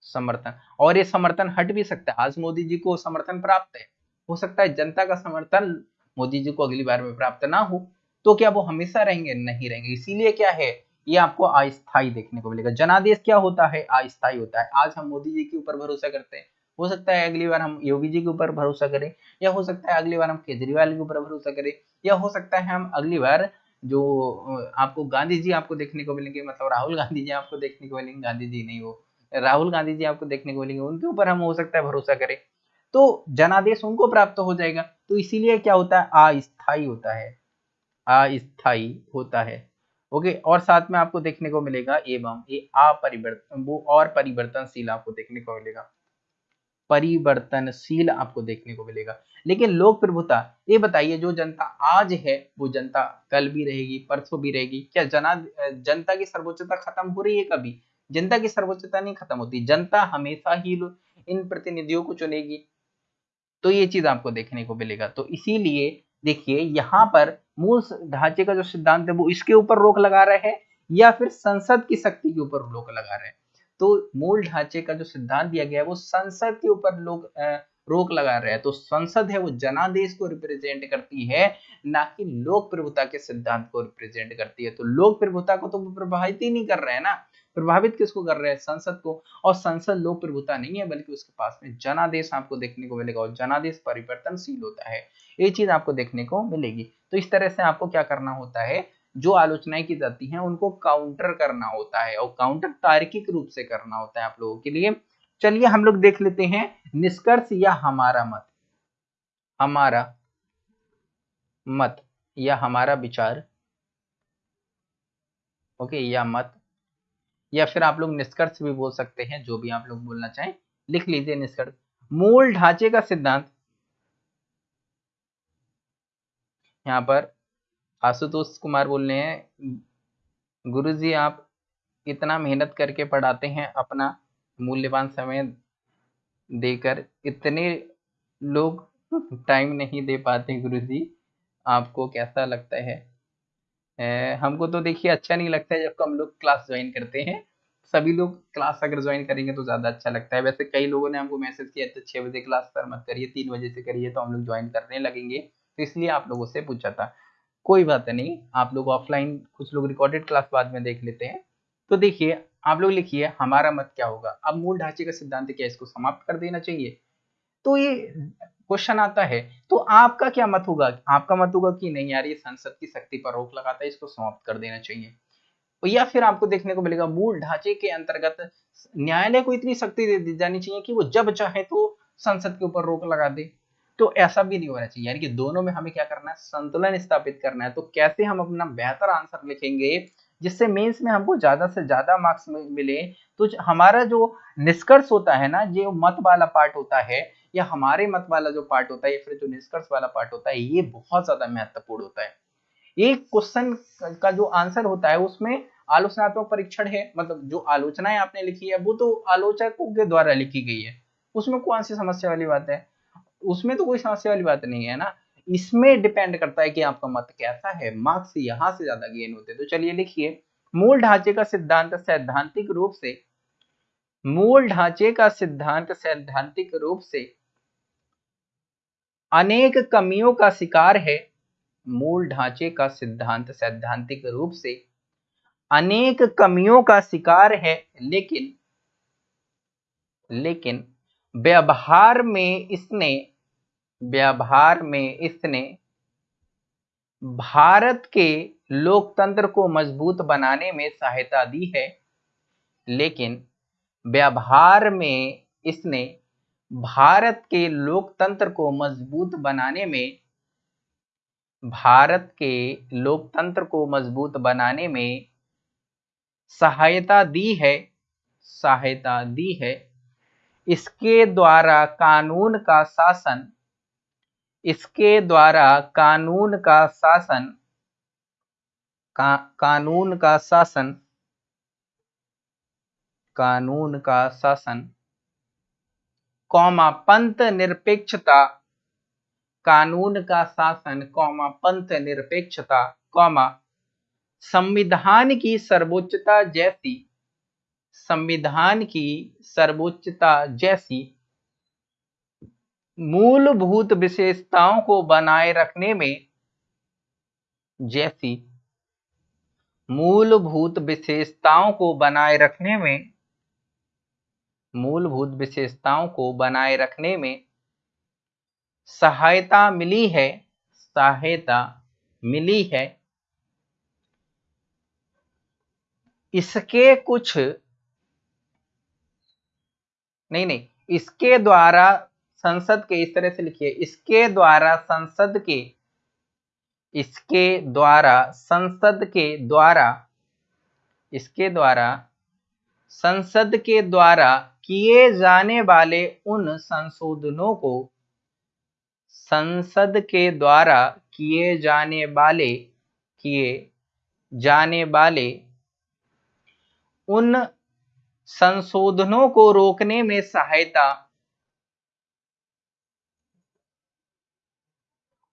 समर्थन। और ये समर्थन हट भी सकता है। आज मोदी जी को समर्थन प्राप्त है। हो सकता है जनता का समर्थन मोदी जी को अगली बार में प्राप्त ना हो। तो क्या वो हमेशा रहेंगे? नहीं रहेंगे। इसीलिए क्या है, ये आपको अस्थायी देखने को मिलेगा। जनादेश क्या होता है? अस्थायी होता है। आज हम मोदी जी के ऊपर भरोसा करते हैं। हो सकता है अगली बार हम योगी जी के ऊपर भरोसा करें, या हो सकता है अगली बार हम केजरीवाल के ऊपर भरोसा करें, या हो सकता है हम अगली बार जो आपको गांधी जी आपको देखने को मिलेंगे मतलब राहुल गांधी जी आपको देखने को मिलेंगे, गांधी जी नहीं हो, राहुल गांधी जी आपको देखने को मिलेंगे, उनके ऊपर हम हो सकता है भरोसा करें। तो जनादेश उनको प्राप्त हो जाएगा। तो इसीलिए क्या होता है? अस्थाई होता है। अस्थाई होता है। ओके, और साथ में आपको देखने को मिलेगा एवं ये अपरिवर्तन वो और परिवर्तनशील आपको देखने को मिलेगा। परिवर्तनशील आपको देखने को मिलेगा। लेकिन लोक प्रभुता, ये बताइए जो जनता आज है, वो जनता कल भी रहेगी, परसों भी रहेगी, क्या जना, जनता की सर्वोच्चता खत्म हो रही है कभी? जनता की सर्वोच्चता नहीं खत्म होती, जनता हमेशा ही इन प्रतिनिधियों को चुनेगी। तो ये चीज़ आपको देखने को मिलेगा। तो इसीलिए देखिए, यहाँ पर मूल ढांचे का जो सिद्धांत है, वो इसके ऊपर रोक लगा रहे हैं, या फिर संसद की शक्ति के ऊपर रोक लगा रहे हैं? तो मूल ढांचे का जो सिद्धांत दिया गया है, वो संसद के ऊपर लोग रोक लगा रहे हैं। तो संसद है, वो जनादेश को रिप्रेजेंट करती है, ना कि लोक प्रभुता के सिद्धांत को रिप्रेजेंट करती है। तो लोक प्रभुता को तो प्रभावित ही नहीं कर रहे हैं ना। प्रभावित किसको कर रहे हैं? संसद को। और संसद लोक प्रभुता नहीं है, बल्कि उसके पास में जनादेश आपको देखने को मिलेगा और जनादेश परिवर्तनशील होता है। ये चीज़ आपको देखने को मिलेगी। तो इस तरह से आपको क्या करना होता है? जो आलोचनाएँ की जाती हैं, उनको काउंटर करना होता है और काउंटर तार्किक रूप से करना होता है आप लोगों के लिए। चलिए हम लोग देख लेते हैं, निष्कर्ष या हमारा मत। हमारा मत या हमारा विचार। ओके, या मत। या फिर आप लोग निष्कर्ष भी बोल सकते हैं, जो भी आप लोग बोलना चाहें, लिख लीजिए निष्कर्ष। मूल ढांचे का सिद्धांत। यहाँ पर आशुतोष कुमार बोल रहे हैं, गुरुजी आप इतना मेहनत करके पढ़ाते हैं, अपना मूल्यवान समय देकर इतने लोग टाइम नहीं दे पाते गुरुजी, आपको कैसा लगता है? हमको तो देखिए अच्छा नहीं लगता है जब हम लोग क्लास ज्वाइन करते हैं। सभी लोग क्लास अगर ज्वाइन करेंगे तो ज़्यादा अच्छा लगता है। वैसे कई लोगों ने हमको मैसेज किया तो छः बजे क्लास पर मत करिए, तीन बजे से करिए तो हम लोग ज्वाइन करने लगेंगे। तो इसलिए आप लोगों से पूछा था। कोई बात नहीं, आप लोग ऑफलाइन कुछ लोग रिकॉर्डेड क्लास बाद में देख लेते हैं। तो देखिए, आप लोग लिखिए, हमारा मत क्या होगा? अब मूल ढांचे का सिद्धांत क्या इसको समाप्त कर देना चाहिए। तो ये क्वेश्चन आता है तो आपका क्या मत होगा? आपका मत होगा कि नहीं यार, ये संसद की शक्ति पर रोक लगाता है, इसको समाप्त कर देना चाहिए। या फिर आपको देखने को मिलेगा, मूल ढांचे के अंतर्गत न्यायालय को इतनी शक्ति दे दी जानी चाहिए कि वो जब चाहे तो संसद के ऊपर रोक लगा दे। तो ऐसा भी नहीं होना चाहिए। यानी कि दोनों में हमें क्या करना है? संतुलन स्थापित करना है। तो कैसे हम अपना बेहतर आंसर लिखेंगे, जिससे मेंस में हमको ज़्यादा से ज़्यादा मार्क्स मिले? तो हमारा जो निष्कर्ष होता है ना जो मत वाला पार्ट होता है या हमारे मत वाला जो पार्ट होता है या फिर जो निष्कर्ष वाला पार्ट होता है, ये बहुत ज़्यादा महत्वपूर्ण होता है। एक क्वेश्चन का जो आंसर होता है, उसमें आलोचनात्मक परीक्षण है। मतलब जो आलोचनाएँ आपने लिखी है, वो तो आलोचकों के द्वारा लिखी गई है। उसमें कौन सी समस्या वाली बात है? उसमें तो कोई समस्या वाली बात नहीं है ना। इसमें डिपेंड करता है कि आपका मत कैसा है। मार्क्स यहाँ से ज़्यादा गेन होते तो चलिए लिखिए। मूल ढांचे का सिद्धांत सैद्धांतिक रूप से, मूल ढांचे का सिद्धांत सैद्धांतिक रूप से अनेक कमियों का शिकार है। मूल ढांचे का सिद्धांत सैद्धांतिक रूप से अनेक कमियों का शिकार है, लेकिन लेकिन व्यवहार में इसने, व्यवहार में इसने भारत के लोकतंत्र को मज़बूत बनाने में सहायता दी है, लेकिन व्यवहार में इसने भारत के लोकतंत्र को मज़बूत बनाने में भारत के लोकतंत्र को मज़बूत बनाने में सहायता दी है सहायता दी है। इसके द्वारा कानून का शासन इसके द्वारा कानून का शासन का, कानून का शासन कानून का शासन। कौमा पंथ निरपेक्षता। कानून का शासन कौमा पंथ निरपेक्षता, कौमा संविधान की सर्वोच्चता जैसी, संविधान की सर्वोच्चता जैसी। मूलभूत विशेषताओं को बनाए रखने में जैसी, मूलभूत विशेषताओं को बनाए रखने में मूलभूत विशेषताओं को बनाए रखने में सहायता मिली है, सहायता मिली है। इसके कुछ नहीं नहीं, इसके द्वारा संसद के, इस तरह से लिखिए, इसके द्वारा संसद के, इसके द्वारा संसद के द्वारा, इसके द्वारा, संसद के द्वारा किए जाने वाले उन संशोधनों को संसद के द्वारा किए जाने वाले, किए जाने वाले उन संशोधनों को रोकने में सहायता,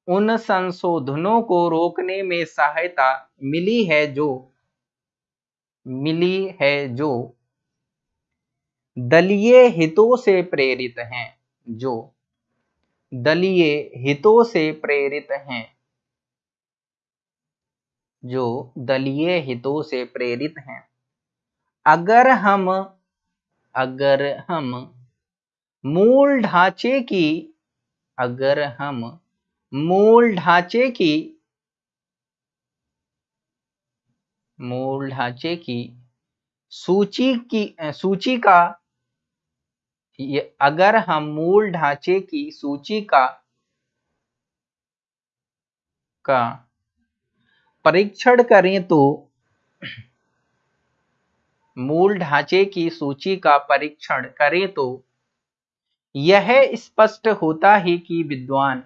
उन संशोधनों को रोकने में सहायता मिली है जो, मिली है जो दलीय हितों से प्रेरित हैं जो दलीय हितों से प्रेरित हैं। जो दलीय हितों से प्रेरित हैं। अगर हम अगर हम मूल ढांचे की, अगर हम मूल ढांचे की, मूल ढांचे की सूची की, सूची का अगर हम मूल ढांचे की सूची का का परीक्षण करें तो मूल ढांचे की सूची का परीक्षण करें तो यह स्पष्ट होता है कि विद्वान,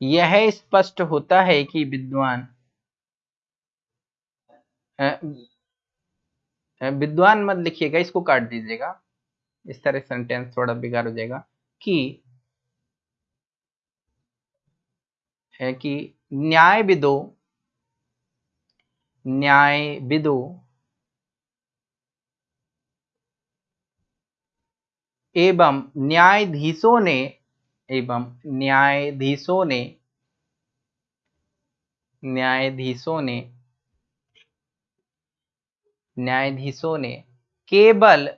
यह स्पष्ट होता है कि विद्वान विद्वान मत लिखिएगा, इसको काट दीजिएगा। इस तरह सेंटेंस थोड़ा बेकार हो जाएगा कि है कि न्याय विदो न्याय विदु एवं न्यायाधीशों ने, एवं न्यायाधीशों ने न्यायाधीशों ने न्यायाधीशों ने केवल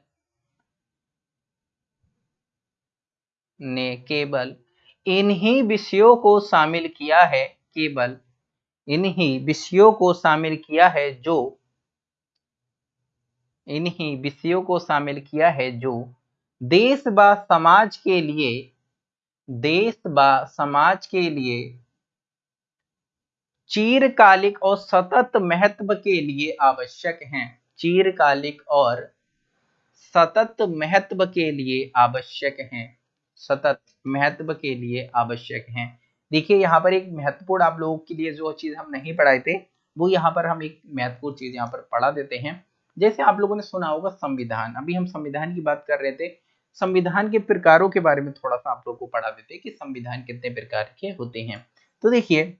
ने केवल इन्हीं विषयों को शामिल किया है, केवल इन्हीं विषयों को शामिल किया है जो इन्हीं विषयों को शामिल किया है जो देश व समाज के लिए, देश व समाज के लिए चीरकालिक और सतत महत्व के लिए आवश्यक हैं। चीरकालिक और सतत महत्व के लिए आवश्यक हैं। सतत महत्व के लिए आवश्यक हैं। देखिए, यहाँ पर एक महत्वपूर्ण आप लोगों के लिए जो चीज़ हम नहीं पढ़ाए थे, वो यहाँ पर हम एक महत्वपूर्ण चीज़ यहाँ पर पढ़ा देते हैं। जैसे आप लोगों ने सुना होगा संविधान। अभी हम संविधान की बात कर रहे थे। संविधान के प्रकारों के बारे में थोड़ा सा आप लोगों को पढ़ा देते हैं कि संविधान कितने प्रकार के होते हैं। तो देखिए,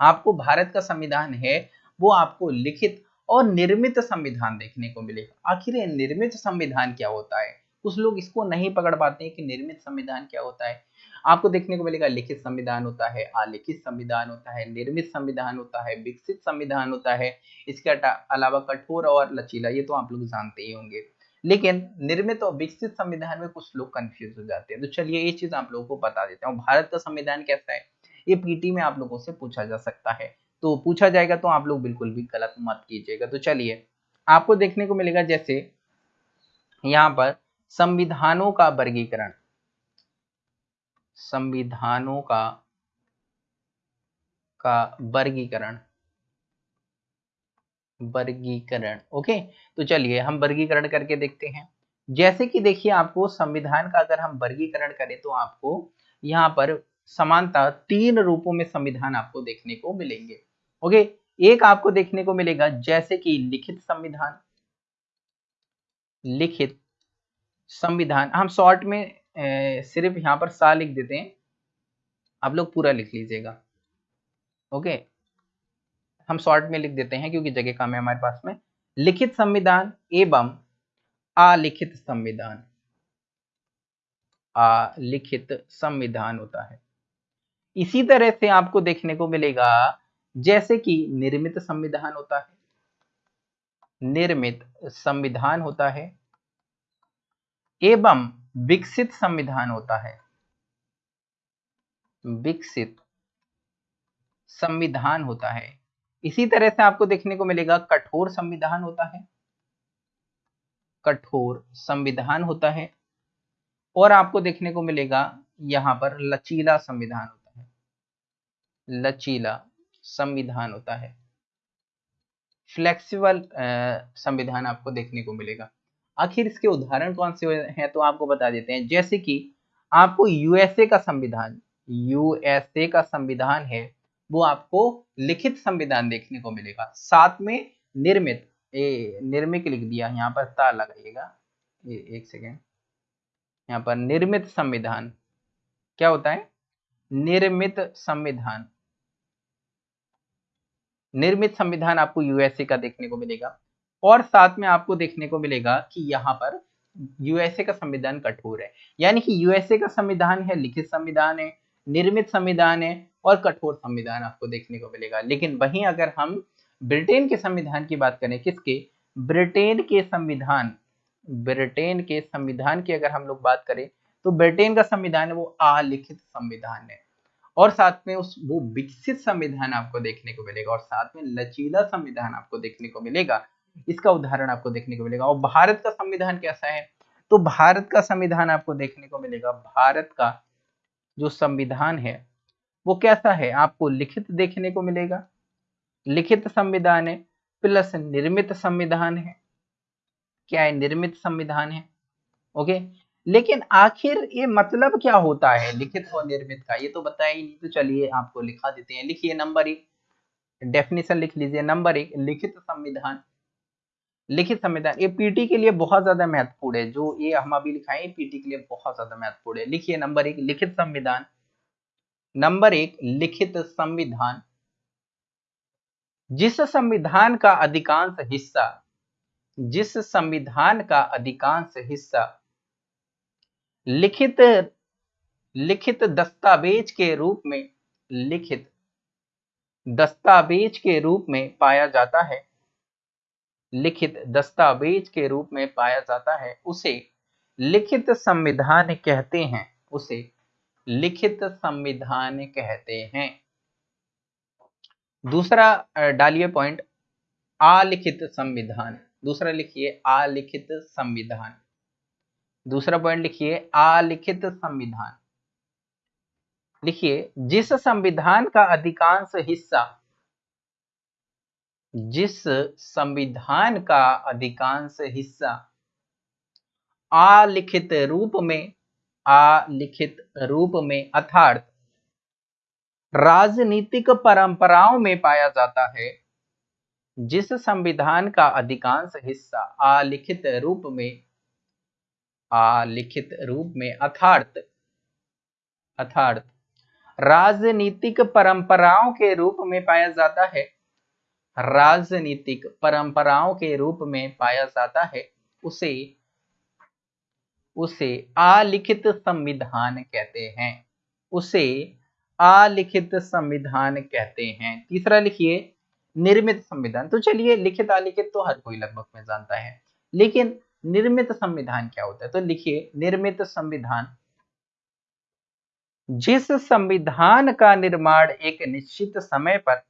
आपको भारत का संविधान है, वो आपको लिखित और निर्मित संविधान देखने को मिलेगा। आखिर निर्मित संविधान क्या होता है? कुछ लोग इसको नहीं पकड़ पाते हैं कि निर्मित संविधान क्या होता है। आपको देखने को मिलेगा, लिखित संविधान होता है, अलिखित संविधान होता है, निर्मित संविधान होता है, विकसित संविधान होता है। इसके अलावा कठोर और लचीला, ये तो आप लोग जानते ही होंगे। लेकिन निर्मित और विकसित संविधान में कुछ लोग कंफ्यूज हो जाते हैं। तो चलिए ये चीज़ आप लोगों को बता देते हैं। भारत का संविधान कैसा है? ये पीटी में आप लोगों से पूछा जा सकता है। तो पूछा जाएगा तो आप लोग बिल्कुल भी गलत मत कीजिएगा। तो चलिए, आपको देखने को मिलेगा जैसे यहाँ पर संविधानों का वर्गीकरण। संविधानों का का वर्गीकरण। वर्गीकरण, ओके? तो चलिए, हम वर्गीकरण करके देखते हैं। जैसे कि देखिए, आपको संविधान का अगर हम वर्गीकरण करें तो आपको यहाँ पर समानता तीन रूपों में संविधान आपको देखने को मिलेंगे। ओके एक आपको देखने को मिलेगा जैसे कि लिखित संविधान। लिखित संविधान। हम शॉर्ट में ए, सिर्फ़ यहाँ पर सा लिख देते हैं। आप लोग पूरा लिख लीजिएगा। ओके हम शॉर्ट में लिख देते हैं क्योंकि जगह कम है हमारे पास में। लिखित संविधान एवं अलिखित संविधान। अलिखित संविधान होता है। इसी तरह से आपको देखने को मिलेगा, जैसे कि निर्मित संविधान होता है। निर्मित संविधान होता है एवं विकसित संविधान होता है। विकसित संविधान होता है। इसी तरह से आपको देखने को मिलेगा, कठोर संविधान होता है। कठोर संविधान होता है और आपको देखने को मिलेगा, यहाँ पर लचीला संविधान होता है। लचीला संविधान होता है। फ्लेक्सिबल संविधान आपको देखने को मिलेगा। आखिर इसके उदाहरण कौन से हैं तो आपको बता देते हैं। जैसे कि आपको यूएसए का संविधान यूएसए का संविधान है, वो आपको लिखित संविधान देखने को मिलेगा। साथ में निर्मित, ए, निर्मित लिख दिया, यहाँ पर ता लगाइएगा। एक सेकेंड। यहाँ पर निर्मित संविधान, क्या होता है? निर्मित संविधान। निर्मित संविधान आपको यूएसए का देखने को मिलेगा और साथ में आपको देखने को मिलेगा कि यहाँ पर यूएसए का संविधान कठोर है। यानी कि यूएसए का संविधान है, लिखित संविधान है, निर्मित संविधान है और कठोर संविधान आपको देखने को मिलेगा। लेकिन वहीं अगर हम ब्रिटेन के संविधान की बात करें, किसके? ब्रिटेन के संविधान, ब्रिटेन के संविधान की अगर हम लोग बात करें तो ब्रिटेन का संविधान है, वो अलिखित संविधान है। और साथ में उस वो विकसित संविधान आपको देखने को मिलेगा और साथ में लचीला संविधान आपको देखने को मिलेगा। इसका उदाहरण आपको देखने को मिलेगा। और भारत का संविधान कैसा है? तो भारत का संविधान आपको देखने को मिलेगा। भारत का जो संविधान है, वो कैसा है? आपको लिखित देखने को मिलेगा। लिखित संविधान है, प्लस निर्मित संविधान है। क्या है? निर्मित संविधान है। ओके? लेकिन आखिर ये मतलब क्या होता है? लिखित और निर्मित का। ये तो बताया ही नहीं तो चलिए आपको लिखा देते हैं। लिखिए नंबर एक। डेफिनेशन लिख लीजिए। नंबर एक, लिखित संविधान। लिखित संविधान। ये पीटी के लिए बहुत ज़्यादा महत्वपूर्ण है। जो ये हम अभी लिखाए पीटी के लिए बहुत ज़्यादा महत्वपूर्ण है। लिखिए नंबर एक, लिखित संविधान। नंबर एक, लिखित संविधान। जिस संविधान का अधिकांश हिस्सा, जिस संविधान का अधिकांश हिस्सा लिखित लिखित दस्तावेज़ के रूप में, लिखित दस्तावेज़ के रूप में पाया जाता है। लिखित दस्तावेज़ के रूप में पाया जाता है। उसे लिखित संविधान कहते हैं। उसे लिखित संविधान कहते हैं। दूसरा डालिए पॉइंट, आलिखित संविधान। दूसरा लिखिए, आलिखित संविधान। दूसरा पॉइंट लिखिए आलिखित संविधान। लिखिए, जिस संविधान का अधिकांश हिस्सा, जिस संविधान का अधिकांश हिस्सा आलिखित रूप में आलिखित रूप में, अर्थात राजनीतिक परंपराओं में पाया जाता है, जिस संविधान का अधिकांश हिस्सा आलिखित रूप में आलिखित रूप में अर्थार्थ अर्थार्थ राजनीतिक परंपराओं के रूप में पाया जाता है। राजनीतिक परंपराओं के रूप में पाया जाता है। उसे उसे आलिखित संविधान कहते हैं। उसे आलिखित संविधान कहते हैं। तीसरा लिखिए, निर्मित संविधान। तो चलिए, लिखित अलिखित तो हर कोई लगभग में जानता है। लेकिन निर्मित संविधान क्या होता है? तो लिखिए, निर्मित संविधान। जिस संविधान का निर्माण एक निश्चित समय पर,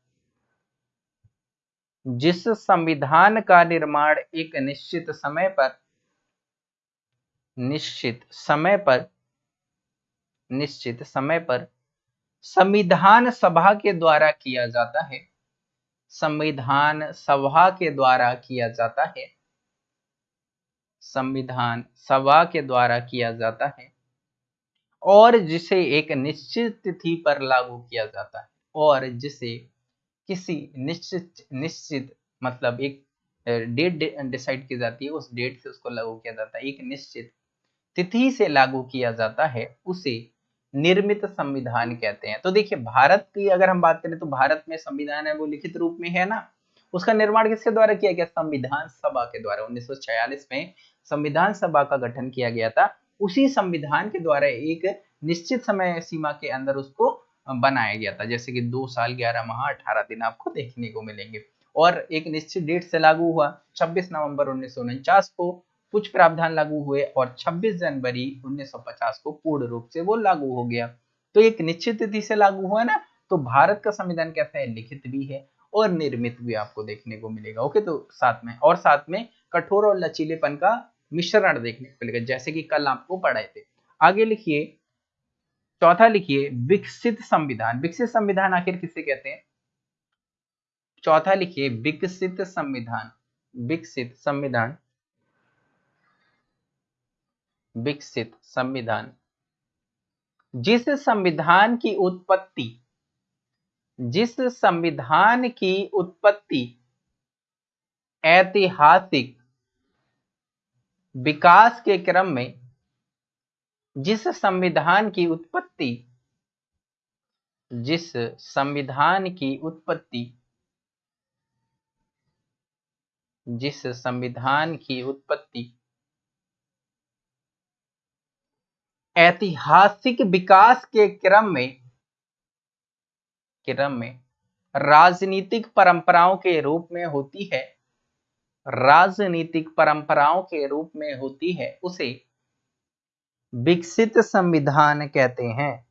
जिस संविधान का निर्माण एक निश्चित समय पर, निश्चित समय पर, निश्चित समय पर संविधान सभा के द्वारा किया जाता है। संविधान सभा के द्वारा किया जाता है। संविधान सभा के द्वारा किया जाता है और जिसे एक निश्चित तिथि पर लागू किया जाता है और जिसे किसी निश्चित निश्चित मतलब एक डेट डिसाइड की जाती है, उस डेट से उसको लागू किया जाता है। एक निश्चित तिथि से लागू किया जाता है, उसे निर्मित संविधान कहते हैं। तो देखिए, भारत की अगर हम बात करें तो भारत में संविधान है, वो लिखित रूप में है ना? उसका निर्माण किसके द्वारा किया गया? संविधान सभा के द्वारा। 1946 में संविधान सभा का गठन किया गया था। उसी संविधान के द्वारा एक निश्चित समय सीमा के अंदर उसको बनाया गया था। जैसे कि दो साल, ग्यारह माह, अठारह दिन आपको देखने को मिलेंगे। और एक निश्चित डेट से लागू हुआ। 26 नवंबर उन्नीस सौ उनचास को कुछ प्रावधान लागू हुए और 26 जनवरी 1950 को पूर्ण रूप से वो लागू हो गया। तो एक निश्चित तिथि से लागू हुआ ना? तो भारत का संविधान कैसा है? लिखित भी है। और निर्मित भी आपको देखने को मिलेगा। ओके तो साथ में, और साथ में कठोर और लचीलेपन का मिश्रण देखने को मिलेगा, जैसे कि कल आपको पढ़ाए थे। आगे लिखिए, चौथा लिखिए, विकसित संविधान। विकसित संविधान आखिर किसे कहते हैं? चौथा लिखिए, विकसित संविधान। विकसित संविधान। विकसित संविधान। जिस संविधान की उत्पत्ति जिस संविधान की उत्पत्ति ऐतिहासिक विकास के क्रम में, जिस संविधान की उत्पत्ति, जिस संविधान की उत्पत्ति, जिस संविधान की उत्पत्ति ऐतिहासिक विकास के क्रम में क्रम में राजनीतिक परंपराओं के रूप में होती है, राजनीतिक परंपराओं के रूप में होती है, उसे विकसित संविधान कहते हैं।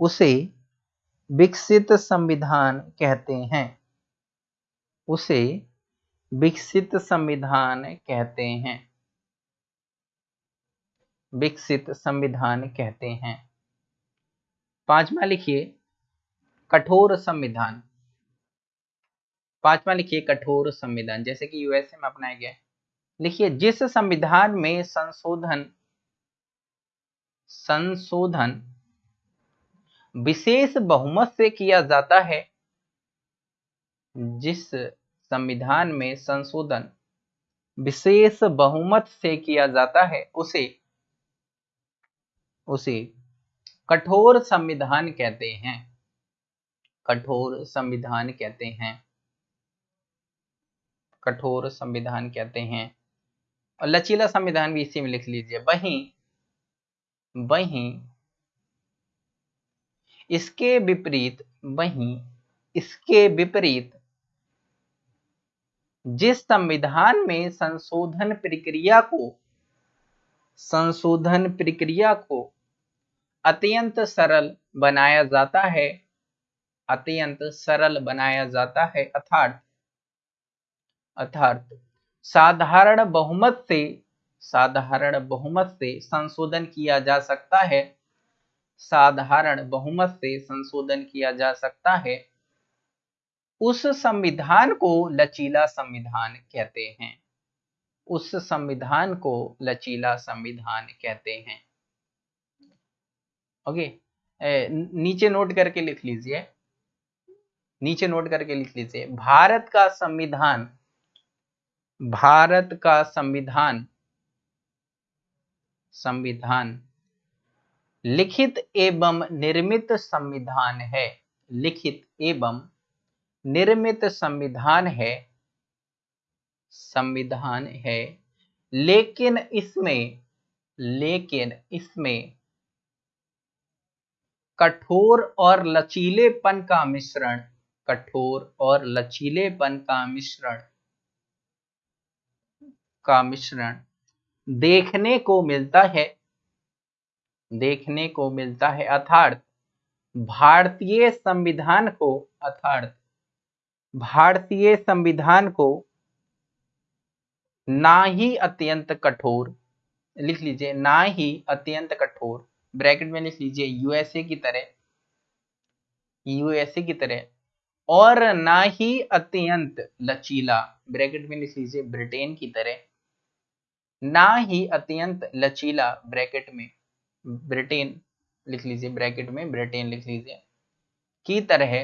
उसे विकसित संविधान कहते हैं। उसे विकसित संविधान कहते हैं। विकसित संविधान कहते हैं। पांचवा लिखिए। कठोर संविधान। पांचवा लिखिए, कठोर संविधान। जैसे कि यूएसए में अपनाया गया लिखिए, जिस संविधान में संशोधन संशोधन विशेष बहुमत से किया जाता है, जिस संविधान में संशोधन विशेष बहुमत से किया जाता है, उसे उसे कठोर संविधान कहते हैं। कठोर संविधान कहते हैं। कठोर संविधान कहते हैं। और लचीला संविधान भी इसी में लिख लीजिए। वहीं वहीं, इसके विपरीत, वहीं, इसके विपरीत, जिस संविधान में संशोधन प्रक्रिया को, संशोधन प्रक्रिया को अत्यंत सरल बनाया जाता है अत्यंत सरल बनाया जाता है। अर्थात अर्थात, साधारण बहुमत से, साधारण बहुमत से संशोधन किया जा सकता है। साधारण बहुमत से संशोधन किया जा सकता है। उस संविधान को लचीला संविधान कहते हैं। उस संविधान को लचीला संविधान कहते हैं। ओके नीचे नोट करके लिख लीजिए। नीचे नोट करके लिख लीजिए, भारत का संविधान, भारत का संविधान संविधान, लिखित एवं निर्मित संविधान है, लिखित एवं निर्मित संविधान है संविधान है, लेकिन इसमें लेकिन इसमें कठोर और लचीलेपन का मिश्रण कठोर और लचीलेपन का मिश्रण का मिश्रण देखने को मिलता है। देखने को मिलता है, अर्थात भारतीय संविधान को, अर्थात भारतीय संविधान को ना ही अत्यंत कठोर, लिख लीजिए, ना ही अत्यंत कठोर, ब्रैकेट में लिख लीजिए यूएसए की तरह यूएसए की तरह और ना ही अत्यंत लचीला, ब्रैकेट में लिख लीजिए, ब्रिटेन की तरह, ना ही अत्यंत लचीला ब्रैकेट में, ब्रिटेन लिख लीजिए, ब्रैकेट में, ब्रिटेन लिख लीजिए, की तरह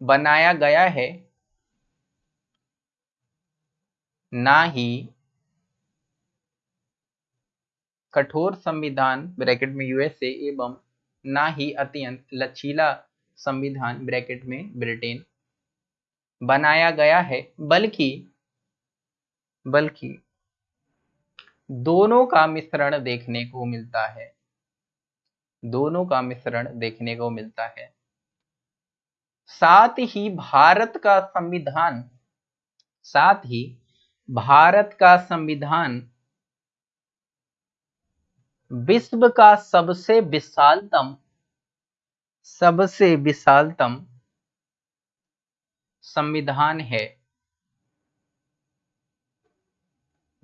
बनाया गया है, ना ही कठोर संविधान, ब्रैकेट में यूएसए एवं ना ही अत्यंत लचीला संविधान ब्रैकेट में, ब्रिटेन, बनाया गया है, बल्कि बल्कि, दोनों का मिश्रण देखने को मिलता है। दोनों का मिश्रण देखने को मिलता है। साथ ही भारत का संविधान, साथ ही भारत का संविधान विश्व का सबसे विशालतम सबसे विशालतम संविधान है।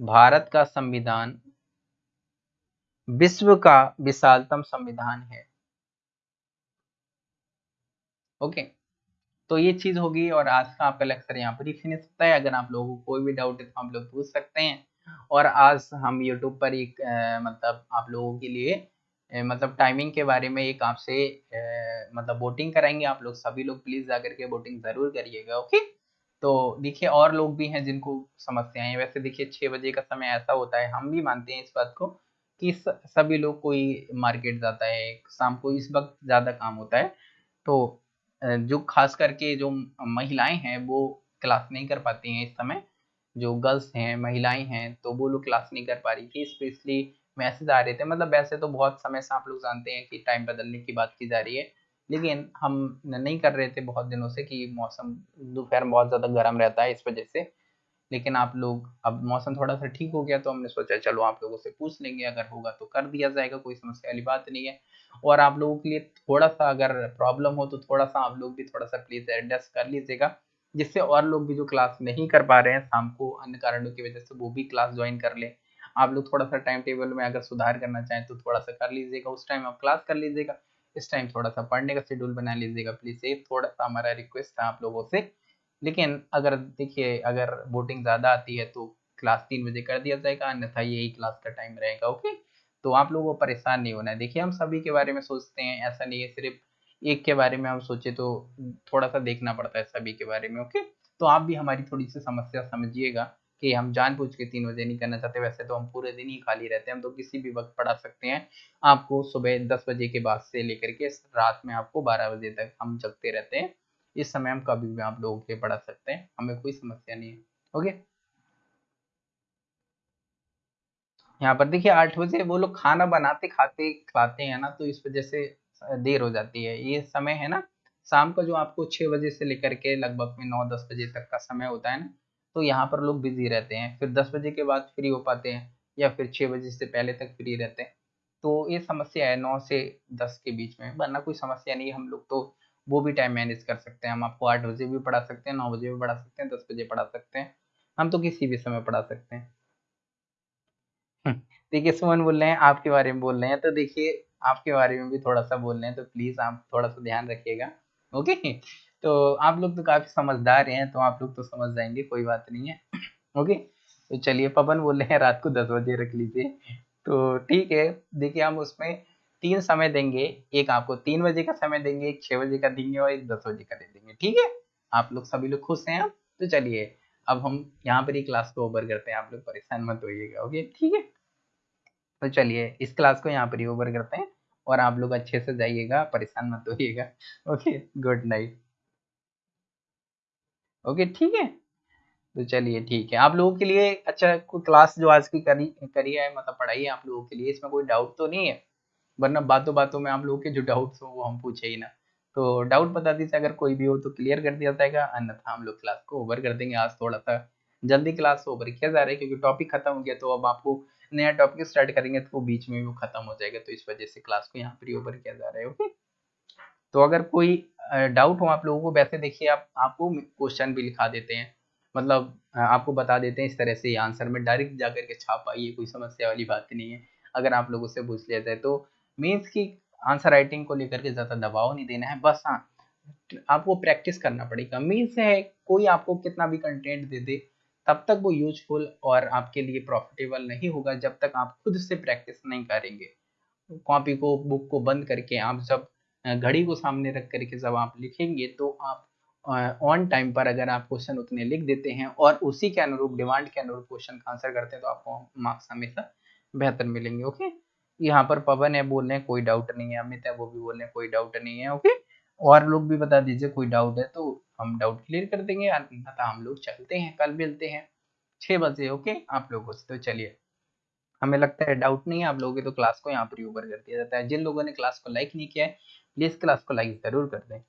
भारत का संविधान विश्व का विशालतम संविधान है। ओके तो ये चीज़ होगी और आज का आपका लेक्चर यहाँ पर ही फिनिश होता है। अगर आप लोगों को कोई भी डाउट है तो आप लोग पूछ सकते हैं। और आज हम यूट्यूब पर एक मतलब आप लोगों के लिए मतलब टाइमिंग के बारे में एक आपसे मतलब वोटिंग कराएँगे आप लोग, सभी लोग प्लीज़ जाकर के वोटिंग ज़रूर करिएगा ओके तो देखिए और लोग भी हैं जिनको समस्याएँ हैं, वैसे देखिए छः बजे का समय ऐसा होता है, हम भी मानते हैं इस बात को कि सभी लोग कोई मार्केट जाता है, शाम को इस वक्त ज़्यादा काम होता है तो जो खास करके जो महिलाएँ हैं वो क्लास नहीं कर पाती हैं इस समय, जो गर्ल्स हैं, महिलाएँ हैं तो वो लोग क्लास नहीं कर पा रही थी स्पेशली मैसेज आ रहे थे। मतलब वैसे तो बहुत समय से आप लोग जानते हैं कि टाइम बदलने की बात की जा रही है। लेकिन हम नहीं कर रहे थे बहुत दिनों से कि मौसम, दोपहर में बहुत ज़्यादा गर्म रहता है इस वजह से। लेकिन आप लोग, अब मौसम थोड़ा सा ठीक हो गया तो हमने सोचा, चलो आप लोगों से पूछ लेंगे, अगर होगा तो कर दिया जाएगा, कोई समस्या वाली बात नहीं है। और आप लोगों के लिए थोड़ा सा अगर प्रॉब्लम हो तो थोड़ा सा आप लोग भी थोड़ा सा प्लीज़ एडजस्ट कर लीजिएगा, जिससे और लोग भी जो क्लास नहीं कर पा रहे हैं, शाम को अन्य कारणों की वजह से वो भी क्लास ज्वाइन कर ले। आप लोग थोड़ा सा टाइम टेबल में अगर सुधार करना चाहें तो थोड़ा सा कर लीजिएगा, उस टाइम आप क्लास कर लीजिएगा। इस टाइम थोड़ा सा पढ़ने का शेड्यूल बना लीजिएगा प्लीज़ ये थोड़ा सा हमारा रिक्वेस्ट था आप लोगों से। लेकिन अगर देखिए, अगर वोटिंग ज़्यादा आती है तो क्लास तीन बजे कर दिया जाएगा, अन्यथा यही क्लास का टाइम रहेगा ओके तो आप लोगों को परेशान नहीं होना है। देखिए, हम सभी के बारे में सोचते हैं, ऐसा नहीं है, सिर्फ़ एक के बारे में हम सोचे तो थोड़ा सा देखना पड़ता है सभी के बारे में ओके तो आप भी हमारी थोड़ी सी समस्या समझिएगा। कि हम जानबूझ के तीन बजे नहीं करना चाहते, वैसे तो हम पूरे दिन ही खाली रहते हैं। हम तो किसी भी वक्त पढ़ा सकते हैं। आपको सुबह दस बजे के बाद से लेकर के रात में आपको बारह बजे तक हम जगते रहते हैं। इस समय हम कभी भी आप लोगों के पढ़ा सकते हैं। हमें कोई समस्या नहीं है। ओके? यहाँ पर देखिए, आठ बजे वो लोग खाना बनाते, खाते खाते हैं ना तो इस वजह से देर हो जाती है। ये समय है ना, शाम का जो आपको छह बजे से लेकर के लगभग में नौ दस बजे तक का समय होता है ना तो यहाँ पर लोग बिज़ी रहते हैं। फिर दस बजे के बाद फ्री हो पाते हैं या फिर छः बजे से पहले तक फ्री रहते हैं। तो ये समस्या है नौ से दस के बीच में। वरना कोई समस्या नहीं है हम लोग तो वो भी टाइम मैनेज कर सकते हैं। हम आपको आठ बजे भी पढ़ा सकते हैं नौ बजे भी पढ़ा सकते हैं दस बजे पढ़ा सकते हैं। हम तो किसी भी समय पढ़ा सकते हैं। हम्म, देखिए सुमन बोल रहे हैं आपके बारे में बोल रहे हैं। तो देखिए आपके बारे में भी थोड़ा सा बोल रहे हैं। तो प्लीज़ आप थोड़ा सा ध्यान रखिएगा। ओके तो आप लोग तो काफ़ी समझदार हैं तो आप लोग तो समझ जाएँगे, कोई बात नहीं है। <clears throat> ओके? तो चलिए, पवन बोल रहे हैं, रात को दस बजे रख लीजिए। तो ठीक है, देखिए हम उसमें तीन समय देंगे। एक आपको तीन बजे का समय देंगे, एक छः बजे का देंगे और एक दस बजे का दे देंगे। ठीक है? आप लोग सभी लोग खुश हैं अब तो चलिए, अब हम यहाँ पर ही क्लास को ओवर करते हैं। आप लोग परेशान मत होइएगा, ओके? ठीक है? तो चलिए, इस क्लास को यहाँ पर ही ओवर करते हैं और आप लोग अच्छे से जाइएगा, परेशान मत होइएगा, <laughs> ओके? गुड नाइट ओके, ठीक है? तो चलिए, ठीक है। आप लोगों के लिए अच्छा कोई क्लास जो आज की करी करी है मतलब पढ़ाई है आप लोगों के लिए, इसमें कोई डाउट तो नहीं है? वरना बातों बातों में आप लोगों के जो डाउट्स हो, वो हम पूछे ही ना। तो डाउट बता दीजिए, अगर कोई भी हो तो क्लियर कर दिया जाएगा, अन्यथा हम लोग क्लास को ओवर कर देंगे आज थोड़ा सा जल्दी क्लास ओवर किया जा रहा है, क्योंकि टॉपिक खत्म हो गया तो अब आपको नया टॉपिक स्टार्ट करेंगे तो वो बीच में वो खत्म हो जाएगा तो इस वजह से क्लास को यहाँ पर ओवर किया जा रहा है ओके तो अगर कोई डाउट हो, आप लोगों को, वैसे देखिए, आप, आपको क्वेश्चन भी लिखा देते हैं। मतलब आपको बता देते हैं इस तरह से आंसर में डायरेक्ट जा करके छाप पाइए कोई समस्या वाली बात नहीं है। अगर आप लोगों से पूछ लिया जाए तो मीन्स की आंसर राइटिंग को लेकर के ज़्यादा दबाव नहीं देना है, बस हाँ आपको प्रैक्टिस करना पड़ेगा। मीन्स है, कोई आपको कितना भी कंटेंट दे दे, तब तक वो यूजफुल और आपके लिए प्रॉफिटेबल नहीं होगा जब तक आप खुद से प्रैक्टिस नहीं करेंगे। कॉपी को बुक को बंद करके आप जब घड़ी को सामने रख करके जब आप लिखेंगे तो आप ऑन टाइम पर अगर आप क्वेश्चन उतने लिख देते हैं और उसी के अनुरूप डिमांड के अनुरूप क्वेश्चन का आंसर करते हैं तो आपको मार्क्स हमेशा बेहतर मिलेंगे ओके यहाँ पर पवन है, बोल रहे हैं, कोई डाउट नहीं है, अमित है, वो भी बोल रहे हैं, कोई डाउट नहीं है ओके और लोग भी बता दीजिए, कोई डाउट है तो हम डाउट क्लियर कर देंगे, अन्यथा हम लोग चलते हैं, कल मिलते हैं छः बजे ओके आप लोगों से तो चलिए। हमें लगता है डाउट नहीं है, आप लोगों की तो क्लास को यहाँ पर ऊपर कर दिया जाता है। जिन लोगों ने क्लास को लाइक नहीं किया है प्लीज़ क्लास को लाइक ज़रूर कर दें।